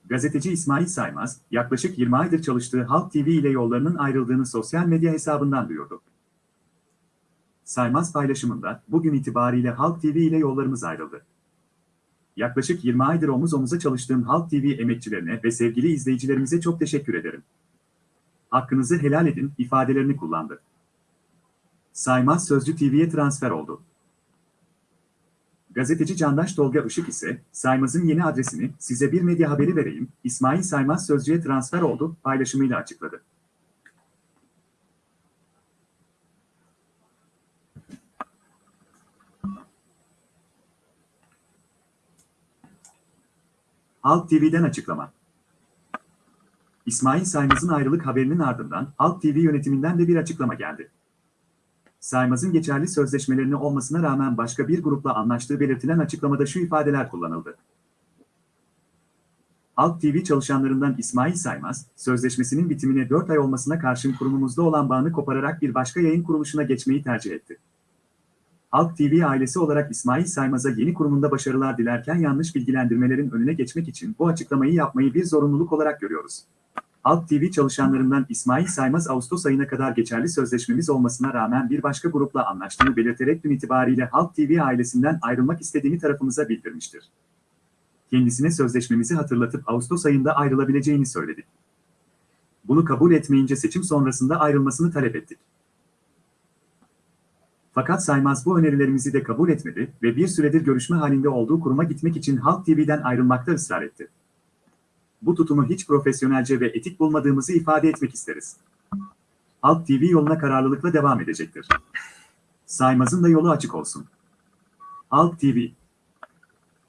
Gazeteci İsmail Saymaz, yaklaşık 20 aydır çalıştığı Halk TV ile yollarının ayrıldığını sosyal medya hesabından duyurdu. Saymaz paylaşımında, bugün itibariyle Halk TV ile yollarımız ayrıldı. Yaklaşık 20 aydır omuz omuza çalıştığım Halk TV emekçilerine ve sevgili izleyicilerimize çok teşekkür ederim. Hakkınızı helal edin ifadelerini kullandı. Saymaz Sözcü TV'ye transfer oldu. Gazeteci Candaş Tolga Işık ise, Saymaz'ın yeni adresini size bir medya haberi vereyim, İsmail Saymaz Sözcü'ye transfer oldu paylaşımıyla açıkladı. Halk TV'den açıklama. İsmail Saymaz'ın ayrılık haberinin ardından Halk TV yönetiminden de bir açıklama geldi. Saymaz'ın geçerli sözleşmelerini olmasına rağmen başka bir grupla anlaştığı belirtilen açıklamada şu ifadeler kullanıldı. Halk TV çalışanlarından İsmail Saymaz, sözleşmesinin bitimine 4 ay olmasına karşın kurumumuzda olan bağını kopararak bir başka yayın kuruluşuna geçmeyi tercih etti. Halk TV ailesi olarak İsmail Saymaz'a yeni kurumunda başarılar dilerken yanlış bilgilendirmelerin önüne geçmek için bu açıklamayı yapmayı bir zorunluluk olarak görüyoruz. Halk TV çalışanlarından İsmail Saymaz Ağustos ayına kadar geçerli sözleşmemiz olmasına rağmen bir başka grupla anlaştığını belirterek dün itibariyle Halk TV ailesinden ayrılmak istediğini tarafımıza bildirmiştir. Kendisine sözleşmemizi hatırlatıp Ağustos ayında ayrılabileceğini söyledik. Bunu kabul etmeyince seçim sonrasında ayrılmasını talep ettik. Fakat Saymaz bu önerilerimizi de kabul etmedi ve bir süredir görüşme halinde olduğu kuruma gitmek için Halk TV'den ayrılmakta ısrar etti. Bu tutumu hiç profesyonelce ve etik bulmadığımızı ifade etmek isteriz. Halk TV yoluna kararlılıkla devam edecektir. Saymaz'ın da yolu açık olsun. Halk TV.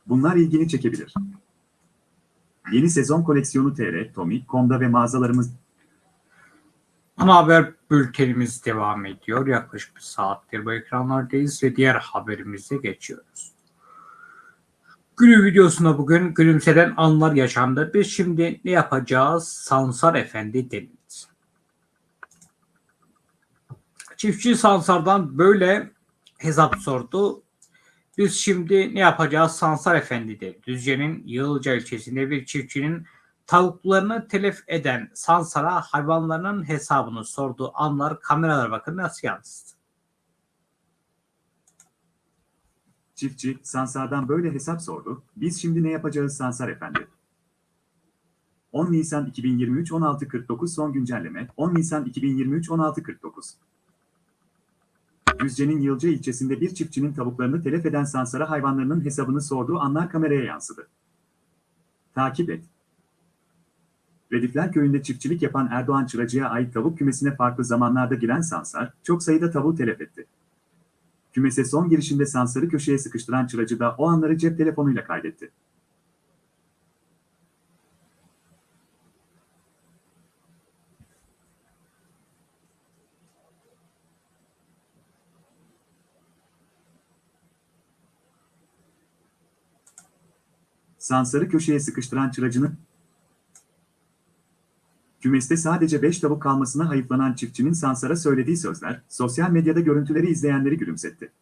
Bunlar ilgini çekebilir. Yeni sezon koleksiyonu TR, Tommy.com'da ve mağazalarımız Ana haber bültenimiz devam ediyor. Yaklaşık bir saattir bu ekranlardayız ve diğer haberimize geçiyoruz. Günün videosunda bugün gülümseden anlar yaşandı. Biz şimdi ne yapacağız? Sansar Efendi dediniz. Çiftçi Sansar'dan böyle hesap sordu. Biz şimdi ne yapacağız? Sansar Efendi dedi. Düzce'nin Yığılca ilçesinde bir çiftçinin tavuklarını telef eden Sansar'a hayvanlarının hesabını sorduğu anlar kameralara bakın nasıl yansıdı. Çiftçi, Sansar'dan böyle hesap sordu. Biz şimdi ne yapacağız Sansar Efendi? 10 Nisan 2023 16.49 son güncelleme 10 Nisan 2023 16.49 Düzce'nin Yılca ilçesinde bir çiftçinin tavuklarını telef eden Sansar'a hayvanlarının hesabını sorduğu anlar kameraya yansıdı. Takip et. Redifler köyünde çiftçilik yapan Erdoğan Çıracı'ya ait tavuk kümesine farklı zamanlarda giren Sansar, çok sayıda tavuğu telef etti. Kümese son girişinde Sansar'ı köşeye sıkıştıran Çıracı da o anları cep telefonuyla kaydetti. Sansar'ı köşeye sıkıştıran Çıracı'nın Kümeste sadece 5 tavuk kalmasına hayıflanan çiftçinin Sansar'a söylediği sözler, sosyal medyada görüntüleri izleyenleri gülümsetti.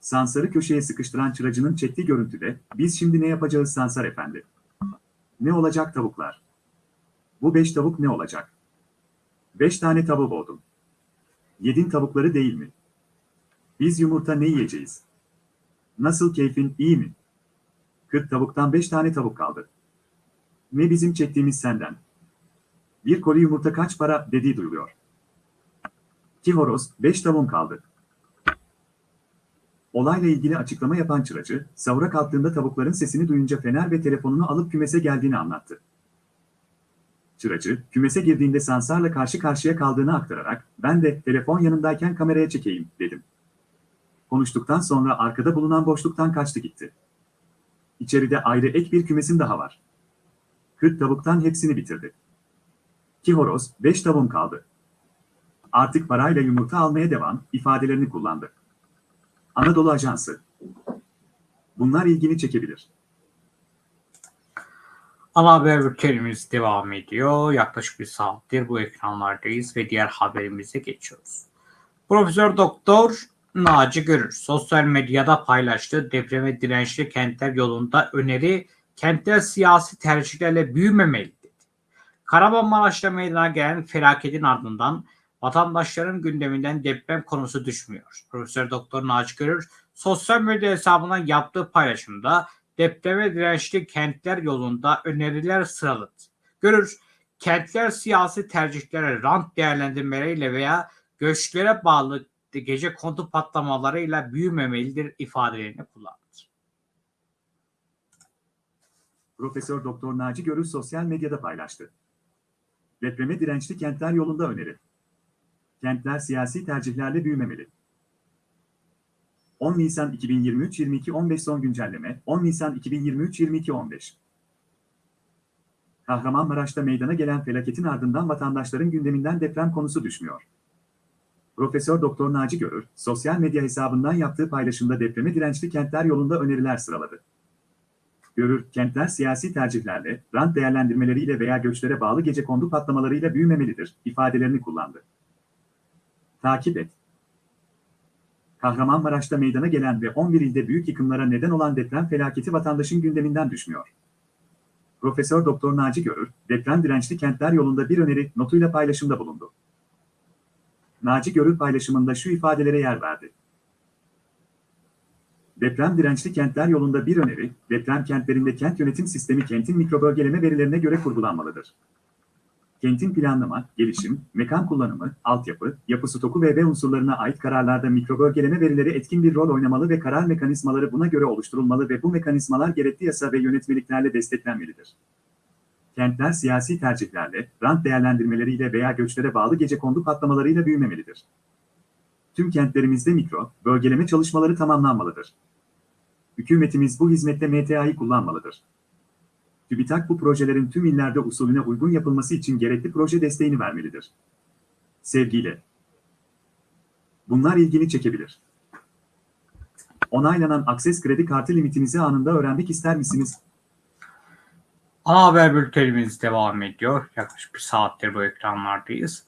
Sansar'ı köşeye sıkıştıran çıracının çektiği görüntüde, biz şimdi ne yapacağız Sansar efendi? Ne olacak tavuklar? Bu 5 tavuk ne olacak? 5 tane tavuk boğdum. Yedin tavukları değil mi? Biz yumurta ne yiyeceğiz? Nasıl keyfin, iyi mi? 40 tavuktan 5 tane tavuk kaldı. Ne bizim çektiğimiz senden? Bir koli yumurta kaç para dediği duyuluyor. Ki horoz, 5 tavuğum kaldı. Olayla ilgili açıklama yapan çıracı, sahura kalktığında tavukların sesini duyunca fener ve telefonunu alıp kümese geldiğini anlattı. Çıracı, kümese girdiğinde Sansar'la karşı karşıya kaldığını aktararak, ben de telefon yanındayken kameraya çekeyim, dedim. Konuştuktan sonra arkada bulunan boşluktan kaçtı gitti. İçeride ayrı ek bir kümesim daha var. 40 tavuktan hepsini bitirdi. Ki horoz, 5 tavuğum kaldı. Artık parayla yumurta almaya devam, ifadelerini kullandı. Anadolu Ajansı. Bunlar ilgini çekebilir. Ana haber bültenimiz devam ediyor. Yaklaşık bir saattir bu ekranlardayız ve diğer haberimize geçiyoruz. Profesör Doktor Naci Görür sosyal medyada paylaştığı depreme dirençli kentler yolunda öneri kentler siyasi tercihlerle büyümemeli dedi. Kahramanmaraş'ta meydana gelen felaketin ardından vatandaşların gündeminden deprem konusu düşmüyor. Profesör Doktor Naci Görür sosyal medya hesabından yaptığı paylaşımda depreme dirençli kentler yolunda öneriler sıraladı. Görür, kentler siyasi tercihlere, rant değerlendirmeleriyle veya göçlere bağlı gece kontu patlamalarıyla büyümemelidir ifadelerini kullandı. Profesör Doktor Naci Görür sosyal medyada paylaştı. Depreme dirençli kentler yolunda öneri. Kentler siyasi tercihlerle büyümemeli. 10 Nisan 2023 22 15 son güncelleme 10 Nisan 2023 22 15 Kahramanmaraş'ta meydana gelen felaketin ardından vatandaşların gündeminden deprem konusu düşmüyor. Profesör Doktor Naci Görür, sosyal medya hesabından yaptığı paylaşımda depreme dirençli kentler yolunda öneriler sıraladı. Görür, kentler siyasi tercihlerle, rant değerlendirmeleriyle veya göçlere bağlı gece kondu patlamalarıyla büyümemelidir, ifadelerini kullandı. Takip et. Kahramanmaraş'ta meydana gelen ve 11 ilde büyük yıkımlara neden olan deprem felaketi vatandaşın gündeminden düşmüyor. Profesör Doktor Naci Görür, deprem dirençli kentler yolunda bir öneri notuyla paylaşımda bulundu. Naci Görür paylaşımında şu ifadelere yer verdi. Deprem dirençli kentler yolunda bir öneri, deprem kentlerinde kent yönetim sistemi kentin mikrobölgeleme verilerine göre kurgulanmalıdır. Kentin planlama, gelişim, mekan kullanımı, altyapı, yapı stoku ve B unsurlarına ait kararlarda mikrobölgeleme verileri etkin bir rol oynamalı ve karar mekanizmaları buna göre oluşturulmalı ve bu mekanizmalar gerekli yasa ve yönetmeliklerle desteklenmelidir. Kentler siyasi tercihlerle, rant değerlendirmeleriyle veya göçlere bağlı gece kondu patlamalarıyla büyümemelidir. Tüm kentlerimizde mikro, bölgeleme çalışmaları tamamlanmalıdır. Hükümetimiz bu hizmette MTA'yı kullanmalıdır. TÜBİTAK bu projelerin tüm illerde usulüne uygun yapılması için gerekli proje desteğini vermelidir. Sevgiyle. Bunlar ilgini çekebilir. Onaylanan Akses kredi kartı limitinizi anında öğrenmek ister misiniz? Ana haber bültenimiz devam ediyor. Yaklaşık bir saattir bu ekranlardayız.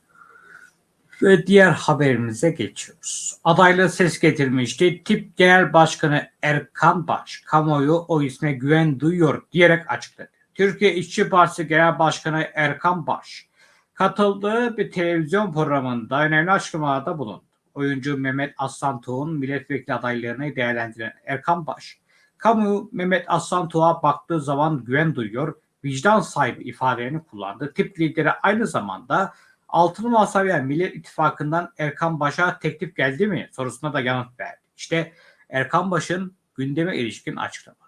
Ve diğer haberimize geçiyoruz. Adaylığı ses getirmişti. Tip Genel Başkanı Erkan Baş, kamuoyu o isme güven duyuyor diyerek açıkladı. Türkiye İşçi Partisi Genel Başkanı Erkan Baş, katıldığı bir televizyon programında önemli açıklamalarda bulundu. Oyuncu Mehmet Aslan Tuğ'un milletvekili adaylığını değerlendiren Erkan Baş, kamu Mehmet Aslan Tuğ'a baktığı zaman güven duyuyor, vicdan sahibi ifadelerini kullandı. Tip lideri aynı zamanda Altılı Masa ve Millet İttifakı'ndan Erkan Baş'a teklif geldi mi sorusuna da yanıt verdi. İşte Erkan Baş'ın gündeme ilişkin açıklamaları.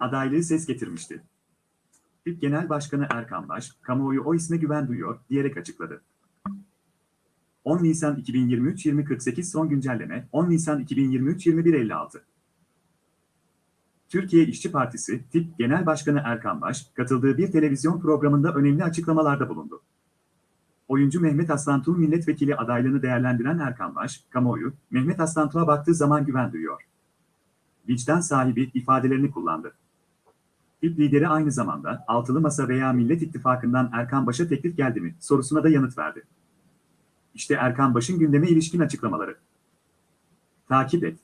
Adaylığı ses getirmişti. TİP Genel Başkanı Erkan Baş, kamuoyu o isme güven duyuyor diyerek açıkladı. 10 Nisan 2023 2048 son güncelleme 10 Nisan 2023 2156 Türkiye İşçi Partisi, TİP Genel Başkanı Erkan Baş, katıldığı bir televizyon programında önemli açıklamalarda bulundu. Oyuncu Mehmet Aslantuğ milletvekili adaylığını değerlendiren Erkan Baş, kamuoyu, Mehmet Aslantuğ'a baktığı zaman güven duyuyor. Vicdan sahibi ifadelerini kullandı. TİP lideri aynı zamanda Altılı Masa veya Millet İttifakı'ndan Erkan Baş'a teklif geldi mi sorusuna da yanıt verdi. İşte Erkan Baş'ın gündeme ilişkin açıklamaları. Takip et.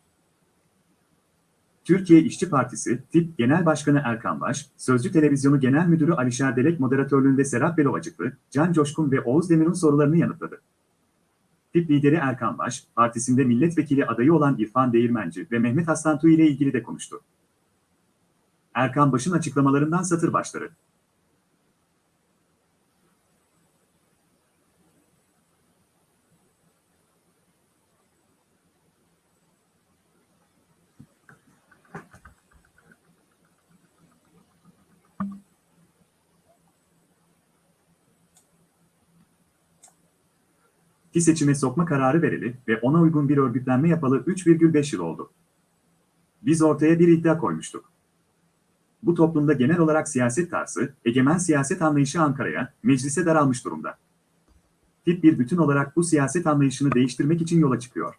Türkiye İşçi Partisi, TİP Genel Başkanı Erkan Baş, Sözcü Televizyonu Genel Müdürü Alişer Delek moderatörlüğünde Serap Belovacıklı, Can Coşkun ve Oğuz Demir'in sorularını yanıtladı. TİP lideri Erkan Baş, partisinde milletvekili adayı olan İrfan Değirmenci ve Mehmet Aslantuğ ile ilgili de konuştu. Erkan Baş'ın açıklamalarından satır başları. Ki seçime sokma kararı verili ve ona uygun bir örgütlenme yapalı 3,5 yıl oldu. Biz ortaya bir iddia koymuştuk. Bu toplumda genel olarak siyaset tarzı, egemen siyaset anlayışı Ankara'ya, meclise daralmış durumda. Tip bir bütün olarak bu siyaset anlayışını değiştirmek için yola çıkıyor.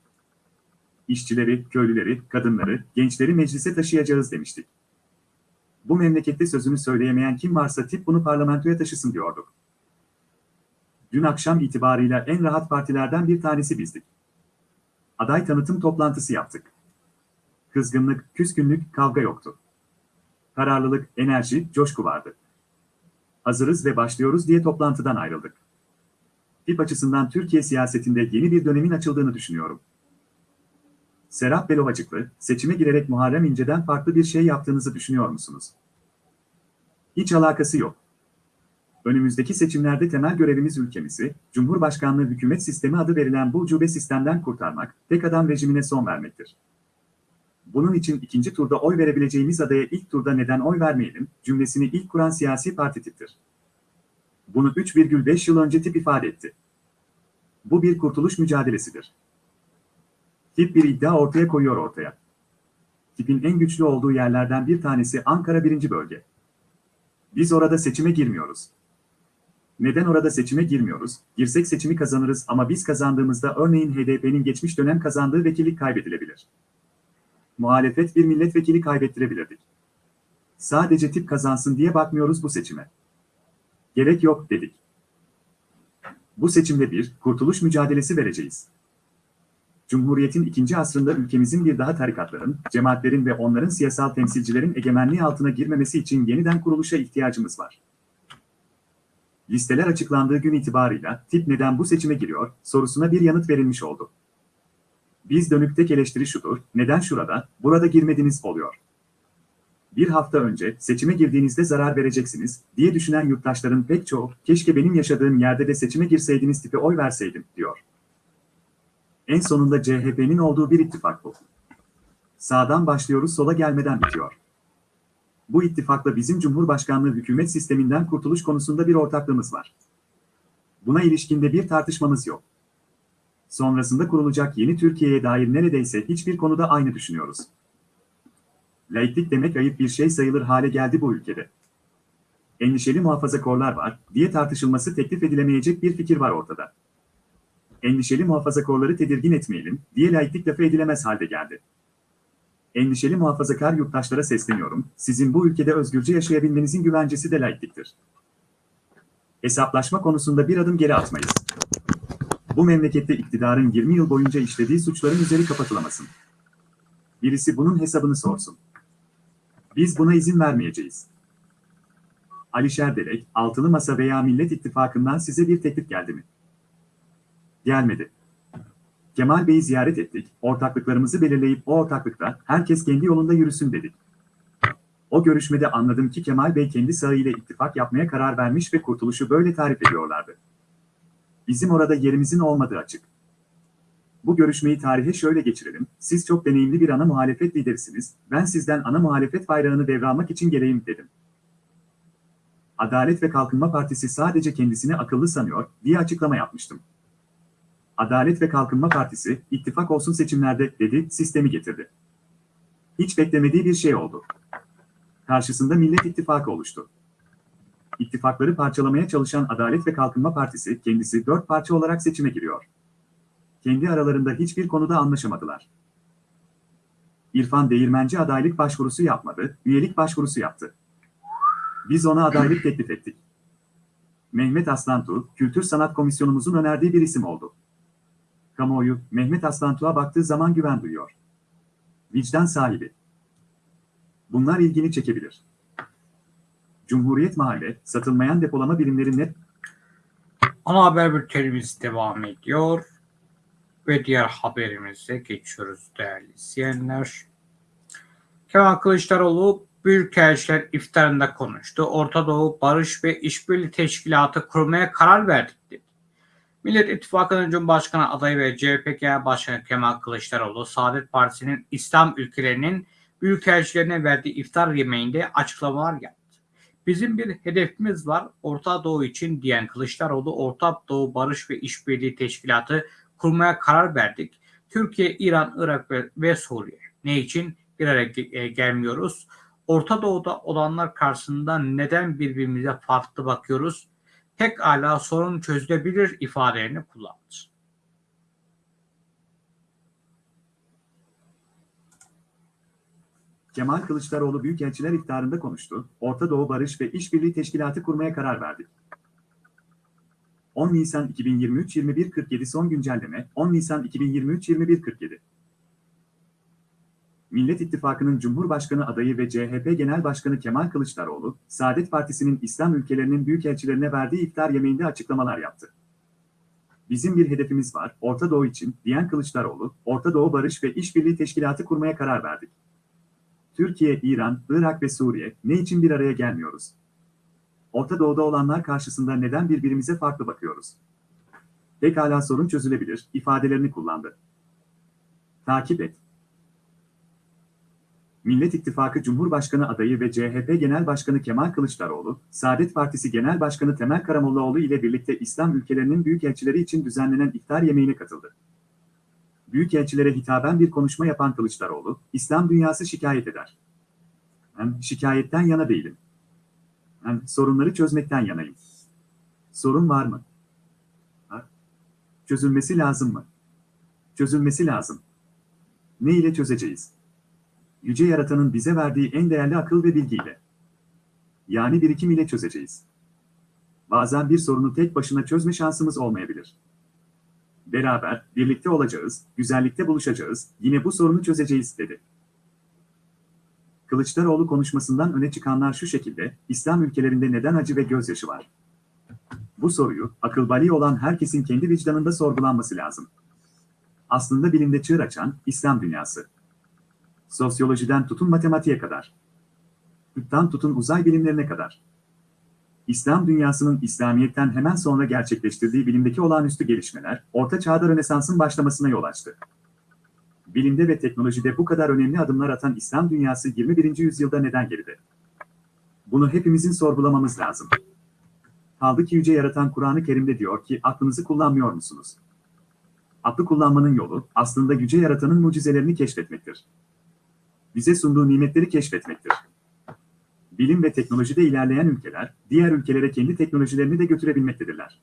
İşçileri, köylüleri, kadınları, gençleri meclise taşıyacağız demiştik. Bu memlekette sözünü söyleyemeyen kim varsa tip bunu parlamentoya taşısın diyorduk. Dün akşam itibarıyla en rahat partilerden bir tanesi bizdik. Aday tanıtım toplantısı yaptık. Kızgınlık, küskünlük, kavga yoktu. Kararlılık, enerji, coşku vardı. Hazırız ve başlıyoruz diye toplantıdan ayrıldık. Tip açısından Türkiye siyasetinde yeni bir dönemin açıldığını düşünüyorum. Serap Belovacıklı, seçime girerek Muharrem İnce'den farklı bir şey yaptığınızı düşünüyor musunuz? Hiç alakası yok. Önümüzdeki seçimlerde temel görevimiz ülkemizi, Cumhurbaşkanlığı hükümet sistemi adı verilen bu ucube sistemden kurtarmak, tek adam rejimine son vermektir. Bunun için ikinci turda oy verebileceğimiz adaya ilk turda neden oy vermeyelim cümlesini ilk kuran siyasi parti tiptir. Bunu 3,5 yıl önce tip ifade etti. Bu bir kurtuluş mücadelesidir. Tip bir iddia ortaya koyuyor ortaya. Tipin en güçlü olduğu yerlerden bir tanesi Ankara 1. Bölge. Biz orada seçime girmiyoruz. Neden orada seçime girmiyoruz? Girsek seçimi kazanırız ama biz kazandığımızda örneğin HDP'nin geçmiş dönem kazandığı vekillik kaybedilebilir. Muhalefet bir milletvekili kaybettirebilirdik. Sadece tip kazansın diye bakmıyoruz bu seçime. Gerek yok dedik. Bu seçimde bir kurtuluş mücadelesi vereceğiz. Cumhuriyetin ikinci asrında ülkemizin bir daha tarikatların, cemaatlerin ve onların siyasal temsilcilerin egemenliği altına girmemesi için yeniden kuruluşa ihtiyacımız var. Listeler açıklandığı gün itibarıyla tip neden bu seçime giriyor sorusuna bir yanıt verilmiş oldu. Biz dönük tek eleştiri şudur, neden şurada, burada girmediniz oluyor. Bir hafta önce seçime girdiğinizde zarar vereceksiniz diye düşünen yurttaşların pek çoğu, keşke benim yaşadığım yerde de seçime girseydiniz tipe oy verseydim, diyor. En sonunda CHP'nin olduğu bir ittifak bu. Sağdan başlıyoruz sola gelmeden bitiyor. Bu ittifakla bizim Cumhurbaşkanlığı hükümet sisteminden kurtuluş konusunda bir ortaklığımız var. Buna ilişkinde bir tartışmamız yok. Sonrasında kurulacak yeni Türkiye'ye dair neredeyse hiçbir konuda aynı düşünüyoruz. Laiklik demek ayıp bir şey sayılır hale geldi bu ülkede. Endişeli muhafazakorlar var diye tartışılması teklif edilemeyecek bir fikir var ortada. Endişeli muhafazakorları tedirgin etmeyelim diye laiklik lafı edilemez halde geldi. Endişeli muhafazakar yurttaşlara sesleniyorum, sizin bu ülkede özgürce yaşayabilmenizin güvencesi de laikliktir. Hesaplaşma konusunda bir adım geri atmayız. Bu memlekette iktidarın 20 yıl boyunca işlediği suçların üzeri kapatılamasın. Birisi bunun hesabını sorsun. Biz buna izin vermeyeceğiz. Alişer Delek, Altılı Masa veya Millet İttifakı'ndan size bir teklif geldi mi? Gelmedi. Kemal Bey'i ziyaret ettik, ortaklıklarımızı belirleyip o ortaklıkta herkes kendi yolunda yürüsün dedik. O görüşmede anladım ki Kemal Bey kendi sağıyla ittifak yapmaya karar vermiş ve kurtuluşu böyle tarif ediyorlardı. Bizim orada yerimizin olmadığı açık. Bu görüşmeyi tarihe şöyle geçirelim. Siz çok deneyimli bir ana muhalefet liderisiniz. Ben sizden ana muhalefet bayrağını devralmak için geleyim dedim. Adalet ve Kalkınma Partisi sadece kendisini akıllı sanıyor diye açıklama yapmıştım. Adalet ve Kalkınma Partisi, ittifak olsun seçimlerde dedi, sistemi getirdi. Hiç beklemediği bir şey oldu. Karşısında Millet İttifakı oluştu. İttifakları parçalamaya çalışan Adalet ve Kalkınma Partisi kendisi dört parça olarak seçime giriyor. Kendi aralarında hiçbir konuda anlaşamadılar. İrfan Değirmenci adaylık başvurusu yapmadı, üyelik başvurusu yaptı. Biz ona adaylık teklif ettik. Mehmet Aslantu, Kültür Sanat Komisyonumuzun önerdiği bir isim oldu. Kamuoyu, Mehmet Aslantu'ya baktığı zaman güven duyuyor. Vicdan sahibi. Bunlar ilgini çekebilir. Cumhuriyet Mahalle, satılmayan depolama birimleri net Ana haber bültenimiz devam ediyor. Ve diğer haberimize geçiyoruz değerli izleyenler. Kemal Kılıçdaroğlu Büyükelçiler iftarında konuştu. Orta Doğu Barış ve İşbirliği Teşkilatı kurmaya karar verdik dedi. Millet İttifakı'nın Cumhurbaşkanı adayı ve CHP Genel Başkanı Kemal Kılıçdaroğlu, Saadet Partisi'nin İslam ülkelerinin büyükelçilerine verdiği iftar yemeğinde açıklamalar yaptı. Bizim bir hedefimiz var Orta Doğu için diyen Kılıçdaroğlu, Orta Doğu Barış ve İşbirliği Teşkilatı kurmaya karar verdik. Türkiye, İran, Irak ve, ve Suriye. Ne için bir araya ge- gelmiyoruz? Orta Doğu'da olanlar karşısında neden birbirimize farklı bakıyoruz? Pekala sorun çözülebilir ifadelerini kullandı. Kemal Kılıçdaroğlu Büyükelçiler iftarında konuştu. Orta Doğu Barış ve İşbirliği Teşkilatı kurmaya karar verdik. 10 Nisan 2023 21.47 son güncelleme 10 Nisan 2023 21.47 Millet İttifakı'nın Cumhurbaşkanı adayı ve CHP Genel Başkanı Kemal Kılıçdaroğlu, Saadet Partisi'nin İslam ülkelerinin büyükelçilerine verdiği iftar yemeğinde açıklamalar yaptı. Bizim bir hedefimiz var, Orta Doğu için, diyen Kılıçdaroğlu, Orta Doğu Barış ve İşbirliği Teşkilatı kurmaya karar verdik. Türkiye, İran, Irak ve Suriye, ne için bir araya gelmiyoruz? Orta Doğu'da olanlar karşısında neden birbirimize farklı bakıyoruz? Pekala sorun çözülebilir, ifadelerini kullandı. Takip et. Millet İttifakı Cumhurbaşkanı adayı ve CHP Genel Başkanı Kemal Kılıçdaroğlu, Saadet Partisi Genel Başkanı Temel Karamollaoğlu ile birlikte İslam ülkelerinin büyükelçileri için düzenlenen iftar yemeğine katıldı. Büyükelçilere hitaben bir konuşma yapan Kılıçdaroğlu, İslam dünyası şikayet eder. Ben şikayetten yana değilim. Ben sorunları çözmekten yanayım. Sorun var mı? Ha? Çözülmesi lazım mı? Çözülmesi lazım. Ne ile çözeceğiz? Yüce Yaratan'ın bize verdiği en değerli akıl ve bilgiyle. Yani birikim ile çözeceğiz. Bazen bir sorunu tek başına çözme şansımız olmayabilir. Beraber, birlikte olacağız, güzellikte buluşacağız, yine bu sorunu çözeceğiz, dedi. Kılıçdaroğlu konuşmasından öne çıkanlar şu şekilde, İslam ülkelerinde neden acı ve gözyaşı var? Bu soruyu, akıl bali olan herkesin kendi vicdanında sorgulanması lazım. Aslında bilimde çığır açan, İslam dünyası. Sosyolojiden tutun matematiğe kadar. Tıptan tutun uzay bilimlerine kadar. İslam dünyasının İslamiyet'ten hemen sonra gerçekleştirdiği bilimdeki olağanüstü gelişmeler, Orta Çağ'da Rönesans'ın başlamasına yol açtı. Bilimde ve teknolojide bu kadar önemli adımlar atan İslam dünyası 21. yüzyılda neden geride? Bunu hepimizin sorgulamamız lazım. Kaldı ki Yüce Yaratan Kur'an-ı Kerim'de diyor ki aklınızı kullanmıyor musunuz? Aklı kullanmanın yolu aslında Yüce Yaratan'ın mucizelerini keşfetmektir. Bize sunduğu nimetleri keşfetmektir. Bilim ve teknolojide ilerleyen ülkeler, diğer ülkelere kendi teknolojilerini de götürebilmektedirler.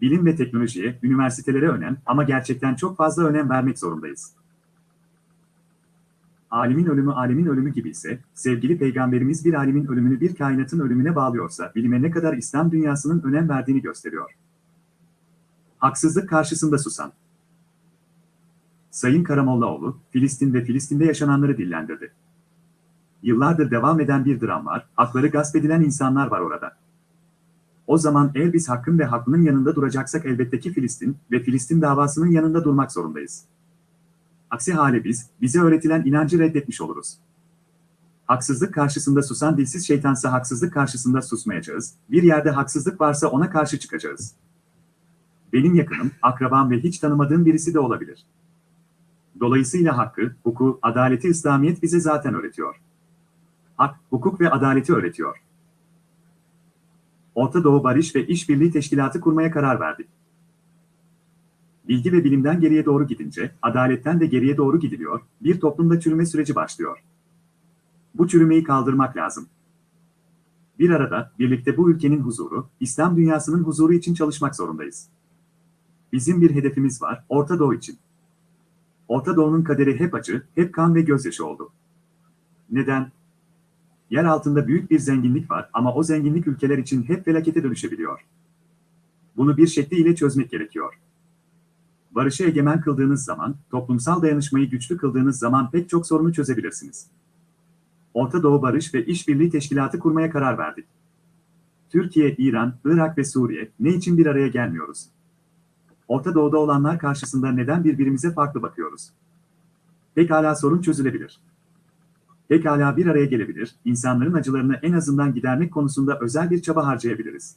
Bilim ve teknolojiye, üniversitelere önem ama gerçekten çok fazla önem vermek zorundayız. Alimin ölümü alemin ölümü gibi ise, sevgili peygamberimiz bir alimin ölümünü bir kainatın ölümüne bağlıyorsa, bilime ne kadar İslam dünyasının önem verdiğini gösteriyor. Haksızlık karşısında susan. Sayın Karamollaoğlu, Filistin ve Filistin'de yaşananları dillendirdi. Yıllardır devam eden bir dram var, hakları gasp edilen insanlar var orada. O zaman eğer biz hakkın ve haklının yanında duracaksak elbette ki Filistin ve Filistin davasının yanında durmak zorundayız. Aksi hale biz, bize öğretilen inancı reddetmiş oluruz. Haksızlık karşısında susan dilsiz şeytansa haksızlık karşısında susmayacağız, bir yerde haksızlık varsa ona karşı çıkacağız. Benim yakınım, akrabam ve hiç tanımadığım birisi de olabilir. Dolayısıyla hakkı, hukuku, adaleti İslamiyet bize zaten öğretiyor. Hak, hukuk ve adaleti öğretiyor. Orta Doğu Barış ve İşbirliği Teşkilatı kurmaya karar verdik. Bilgi ve bilimden geriye doğru gidince, adaletten de geriye doğru gidiliyor, bir toplumda çürüme süreci başlıyor. Bu çürümeyi kaldırmak lazım. Bir arada, birlikte bu ülkenin huzuru, İslam dünyasının huzuru için çalışmak zorundayız. Bizim bir hedefimiz var, Orta Doğu için. Orta Doğu'nun kaderi hep acı, hep kan ve gözyaşı oldu. Neden? Yer altında büyük bir zenginlik var ama o zenginlik ülkeler için hep felakete dönüşebiliyor. Bunu bir şekliyle çözmek gerekiyor. Barışı egemen kıldığınız zaman, toplumsal dayanışmayı güçlü kıldığınız zaman pek çok sorunu çözebilirsiniz. Orta Doğu Barış ve İşbirliği Teşkilatı kurmaya karar verdik. Türkiye, İran, Irak ve Suriye ne için bir araya gelmiyoruz? Orta Doğu'da olanlar karşısında neden birbirimize farklı bakıyoruz? Pekala sorun çözülebilir. Pekala bir araya gelebilir, insanların acılarını en azından gidermek konusunda özel bir çaba harcayabiliriz.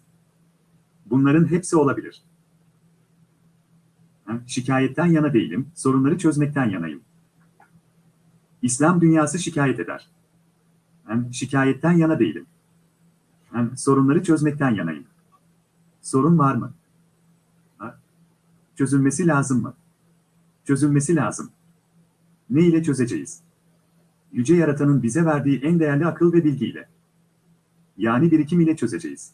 Bunların hepsi olabilir. Şikayetten yana değilim, sorunları çözmekten yanayım. İslam dünyası şikayet eder. Şikayetten yana değilim. Sorunları çözmekten yanayım. Sorun var mı? Çözülmesi lazım mı? Çözülmesi lazım. Ne ile çözeceğiz? Yüce Yaratan'ın bize verdiği en değerli akıl ve bilgiyle. Yani birikim ile çözeceğiz.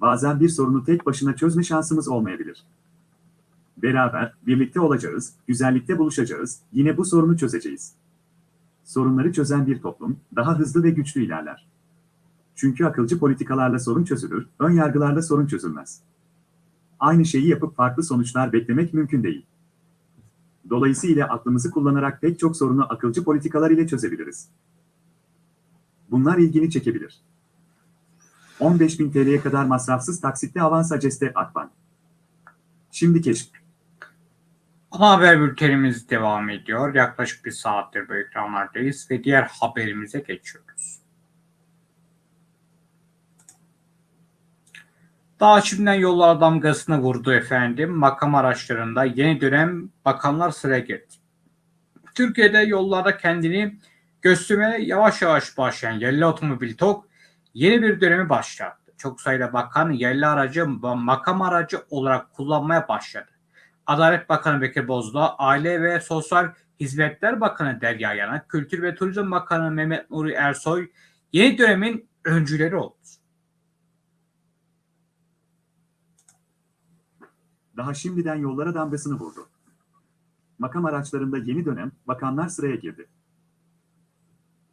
Bazen bir sorunu tek başına çözme şansımız olmayabilir. Beraber, birlikte olacağız, güzellikte buluşacağız, yine bu sorunu çözeceğiz. Sorunları çözen bir toplum, daha hızlı ve güçlü ilerler. Çünkü akılcı politikalarla sorun çözülür, ön yargılarla sorun çözülmez. Aynı şeyi yapıp farklı sonuçlar beklemek mümkün değil. Dolayısıyla aklımızı kullanarak pek çok sorunu akılcı politikalar ile çözebiliriz. Bunlar ilgini çekebilir. 15.000 TL'ye kadar masrafsız taksitle avans aceste Akbank. Şimdi keşf. Haber bültenimiz devam ediyor. Yaklaşık bir saattir bu ekranlardayız ve diğer haberimize geçiyoruz. Daha şimdiden yollara damgasını vurdu efendim. Makam araçlarında yeni dönem bakanlar sıraya girdi. Türkiye'de yollarda kendini göstermeye yavaş yavaş başlayan yerli otomobil TOG yeni bir dönemi başlattı. Çok sayıda bakan yerli aracı makam aracı olarak kullanmaya başladı. Adalet Bakanı Bekir Bozdağ, Aile ve Sosyal Hizmetler Bakanı Derya Yanak, Kültür ve Turizm Bakanı Mehmet Nuri Ersoy yeni dönemin öncüleri oldu. Daha şimdiden yollara damgasını vurdu. Makam araçlarında yeni dönem, bakanlar sıraya girdi.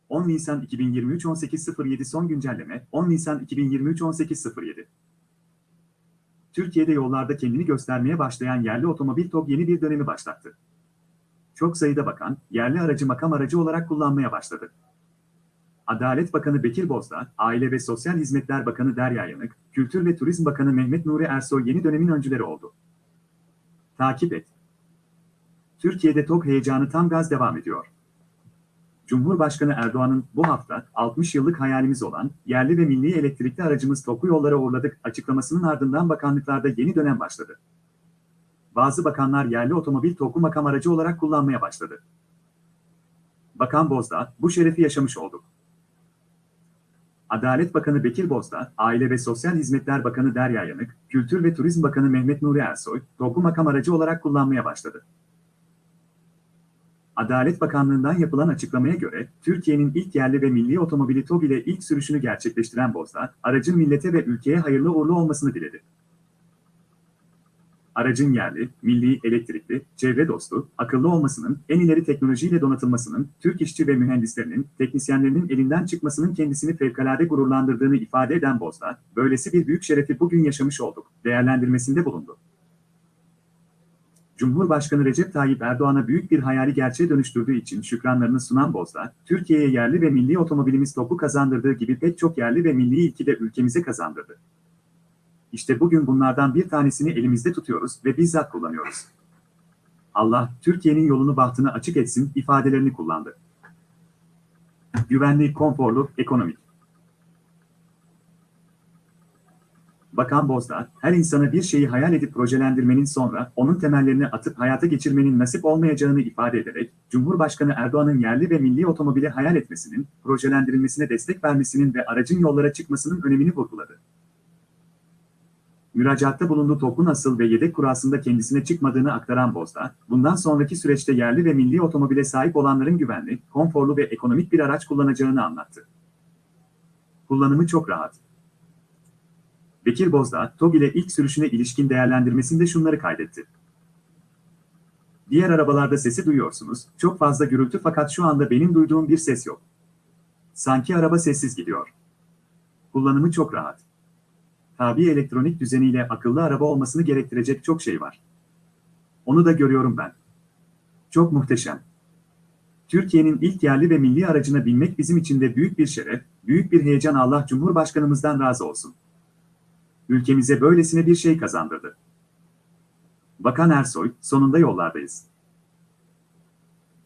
10 Nisan 2023 18.07 son güncelleme 10 Nisan 2023 18.07 Türkiye'de yollarda kendini göstermeye başlayan yerli otomobil TOG yeni bir dönemi başlattı. Çok sayıda bakan, yerli aracı makam aracı olarak kullanmaya başladı. Adalet Bakanı Bekir Bozdağ, Aile ve Sosyal Hizmetler Bakanı Derya Yanık, Kültür ve Turizm Bakanı Mehmet Nuri Ersoy yeni dönemin öncüleri oldu. Takip et. Türkiye'de TOG heyecanı tam gaz devam ediyor. Cumhurbaşkanı Erdoğan'ın bu hafta 60 yıllık hayalimiz olan yerli ve milli elektrikli aracımız TOG'u yollara uğurladık açıklamasının ardından bakanlıklarda yeni dönem başladı. Bazı bakanlar yerli otomobil TOG'u makam aracı olarak kullanmaya başladı. Bakan Bozdağ, bu şerefi yaşamış olduk. Adalet Bakanı Bekir Bozdağ, Aile ve Sosyal Hizmetler Bakanı Derya Yanık, Kültür ve Turizm Bakanı Mehmet Nuri Ersoy, TOG'u makam aracı olarak kullanmaya başladı. Adalet Bakanlığı'ndan yapılan açıklamaya göre, Türkiye'nin ilk yerli ve milli otomobili TOG ile ilk sürüşünü gerçekleştiren Bozdağ, aracın millete ve ülkeye hayırlı uğurlu olmasını diledi. Aracın yerli, milli, elektrikli, çevre dostu, akıllı olmasının, en ileri teknolojiyle donatılmasının, Türk işçi ve mühendislerinin, teknisyenlerinin elinden çıkmasının kendisini fevkalade gururlandırdığını ifade eden Bozdağ, böylesi bir büyük şerefi bugün yaşamış olduk, değerlendirmesinde bulundu. Cumhurbaşkanı Recep Tayyip Erdoğan'a büyük bir hayali gerçeğe dönüştürdüğü için şükranlarını sunan Bozdağ, Türkiye'ye yerli ve milli otomobilimiz topu kazandırdığı gibi pek çok yerli ve milli ilki de ülkemize kazandırdı. İşte bugün bunlardan bir tanesini elimizde tutuyoruz ve bizzat kullanıyoruz. Allah, Türkiye'nin yolunu bahtını açık etsin ifadelerini kullandı. Güvenli, konforlu, ekonomik. Bakan Bozdağ, her insana bir şeyi hayal edip projelendirmenin sonra onun temellerini atıp hayata geçirmenin nasip olmayacağını ifade ederek, Cumhurbaşkanı Erdoğan'ın yerli ve milli otomobili hayal etmesinin, projelendirilmesine destek vermesinin ve aracın yollara çıkmasının önemini vurguladı. Müracaatta bulunduğu TOK'un asıl ve yedek kurasında kendisine çıkmadığını aktaran Bozdağ, bundan sonraki süreçte yerli ve milli otomobile sahip olanların güvenli, konforlu ve ekonomik bir araç kullanacağını anlattı. Kullanımı çok rahat. Bekir Bozdağ, TOG ile ilk sürüşüne ilişkin değerlendirmesinde şunları kaydetti. Diğer arabalarda sesi duyuyorsunuz, çok fazla gürültü fakat şu anda benim duyduğum bir ses yok. Sanki araba sessiz gidiyor. Kullanımı çok rahat. Tabi elektronik düzeniyle akıllı araba olmasını gerektirecek çok şey var. Onu da görüyorum ben. Çok muhteşem. Türkiye'nin ilk yerli ve milli aracına binmek bizim için de büyük bir şeref, büyük bir heyecan Allah Cumhurbaşkanımızdan razı olsun ülkemize böylesine bir şey kazandırdı. Bakan Ersoy, sonunda yollardayız.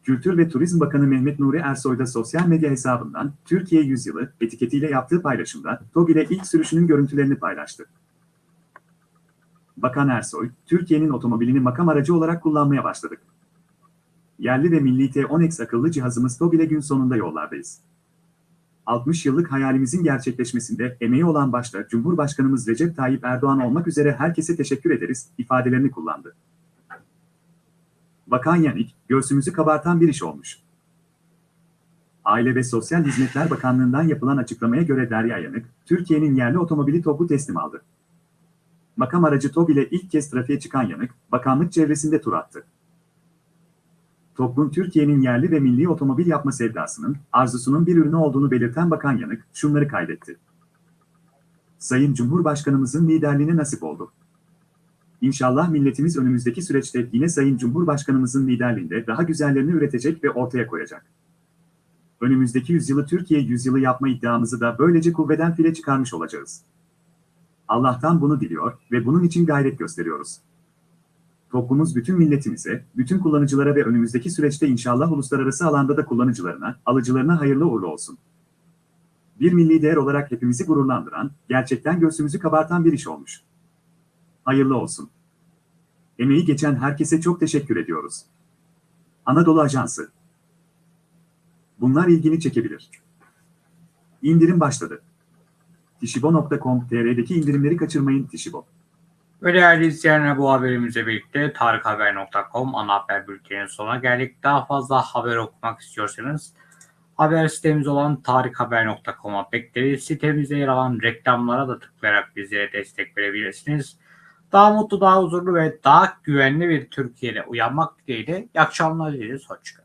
Kültür ve Turizm Bakanı Mehmet Nuri Ersoy da sosyal medya hesabından Türkiye Yüzyılı etiketiyle yaptığı paylaşımda TOG ile ilk sürüşünün görüntülerini paylaştı. Bakan Ersoy, Türkiye'nin otomobilini makam aracı olarak kullanmaya başladık. Yerli ve milli T10X akıllı cihazımız TOG ile gün sonunda yollardayız. 60 yıllık hayalimizin gerçekleşmesinde emeği olan başta Cumhurbaşkanımız Recep Tayyip Erdoğan olmak üzere herkese teşekkür ederiz ifadelerini kullandı. Bakan Yanik, göğsümüzü kabartan bir iş olmuş. Aile ve Sosyal Hizmetler Bakanlığı'ndan yapılan açıklamaya göre Derya Yanık, Türkiye'nin yerli otomobili TOG'u teslim aldı. Makam aracı TOG ile ilk kez trafiğe çıkan Yanık, bakanlık çevresinde tur attı. TOG'un Türkiye'nin yerli ve milli otomobil yapma sevdasının, arzusunun bir ürünü olduğunu belirten Bakan Yanık, şunları kaydetti. Sayın Cumhurbaşkanımızın liderliğine nasip oldu. İnşallah milletimiz önümüzdeki süreçte yine Sayın Cumhurbaşkanımızın liderliğinde daha güzellerini üretecek ve ortaya koyacak. Önümüzdeki yüzyılı Türkiye yüzyılı yapma iddiamızı da böylece kuvveden file çıkarmış olacağız. Allah'tan bunu diliyor ve bunun için gayret gösteriyoruz. Toplumumuz bütün milletimize, bütün kullanıcılara ve önümüzdeki süreçte inşallah uluslararası alanda da kullanıcılarına, alıcılarına hayırlı uğurlu olsun. Bir milli değer olarak hepimizi gururlandıran, gerçekten göğsümüzü kabartan bir iş olmuş. Hayırlı olsun. Emeği geçen herkese çok teşekkür ediyoruz. Anadolu Ajansı. Bunlar ilgini çekebilir. İndirim başladı. Tishibo.com.tr'deki indirimleri kaçırmayın Tishibo. Ve değerli izleyenler bu haberimizle birlikte tarikhaber.com ana haber bülteninin sonuna geldik. Daha fazla haber okumak istiyorsanız haber sitemiz olan tarikhaber.com'a bekleriz. Sitemizde yer alan reklamlara da tıklayarak bizlere destek verebilirsiniz. Daha mutlu, daha huzurlu ve daha güvenli bir Türkiye'de uyanmak dileğiyle. İyi akşamlar dileriz. Hoşçakalın.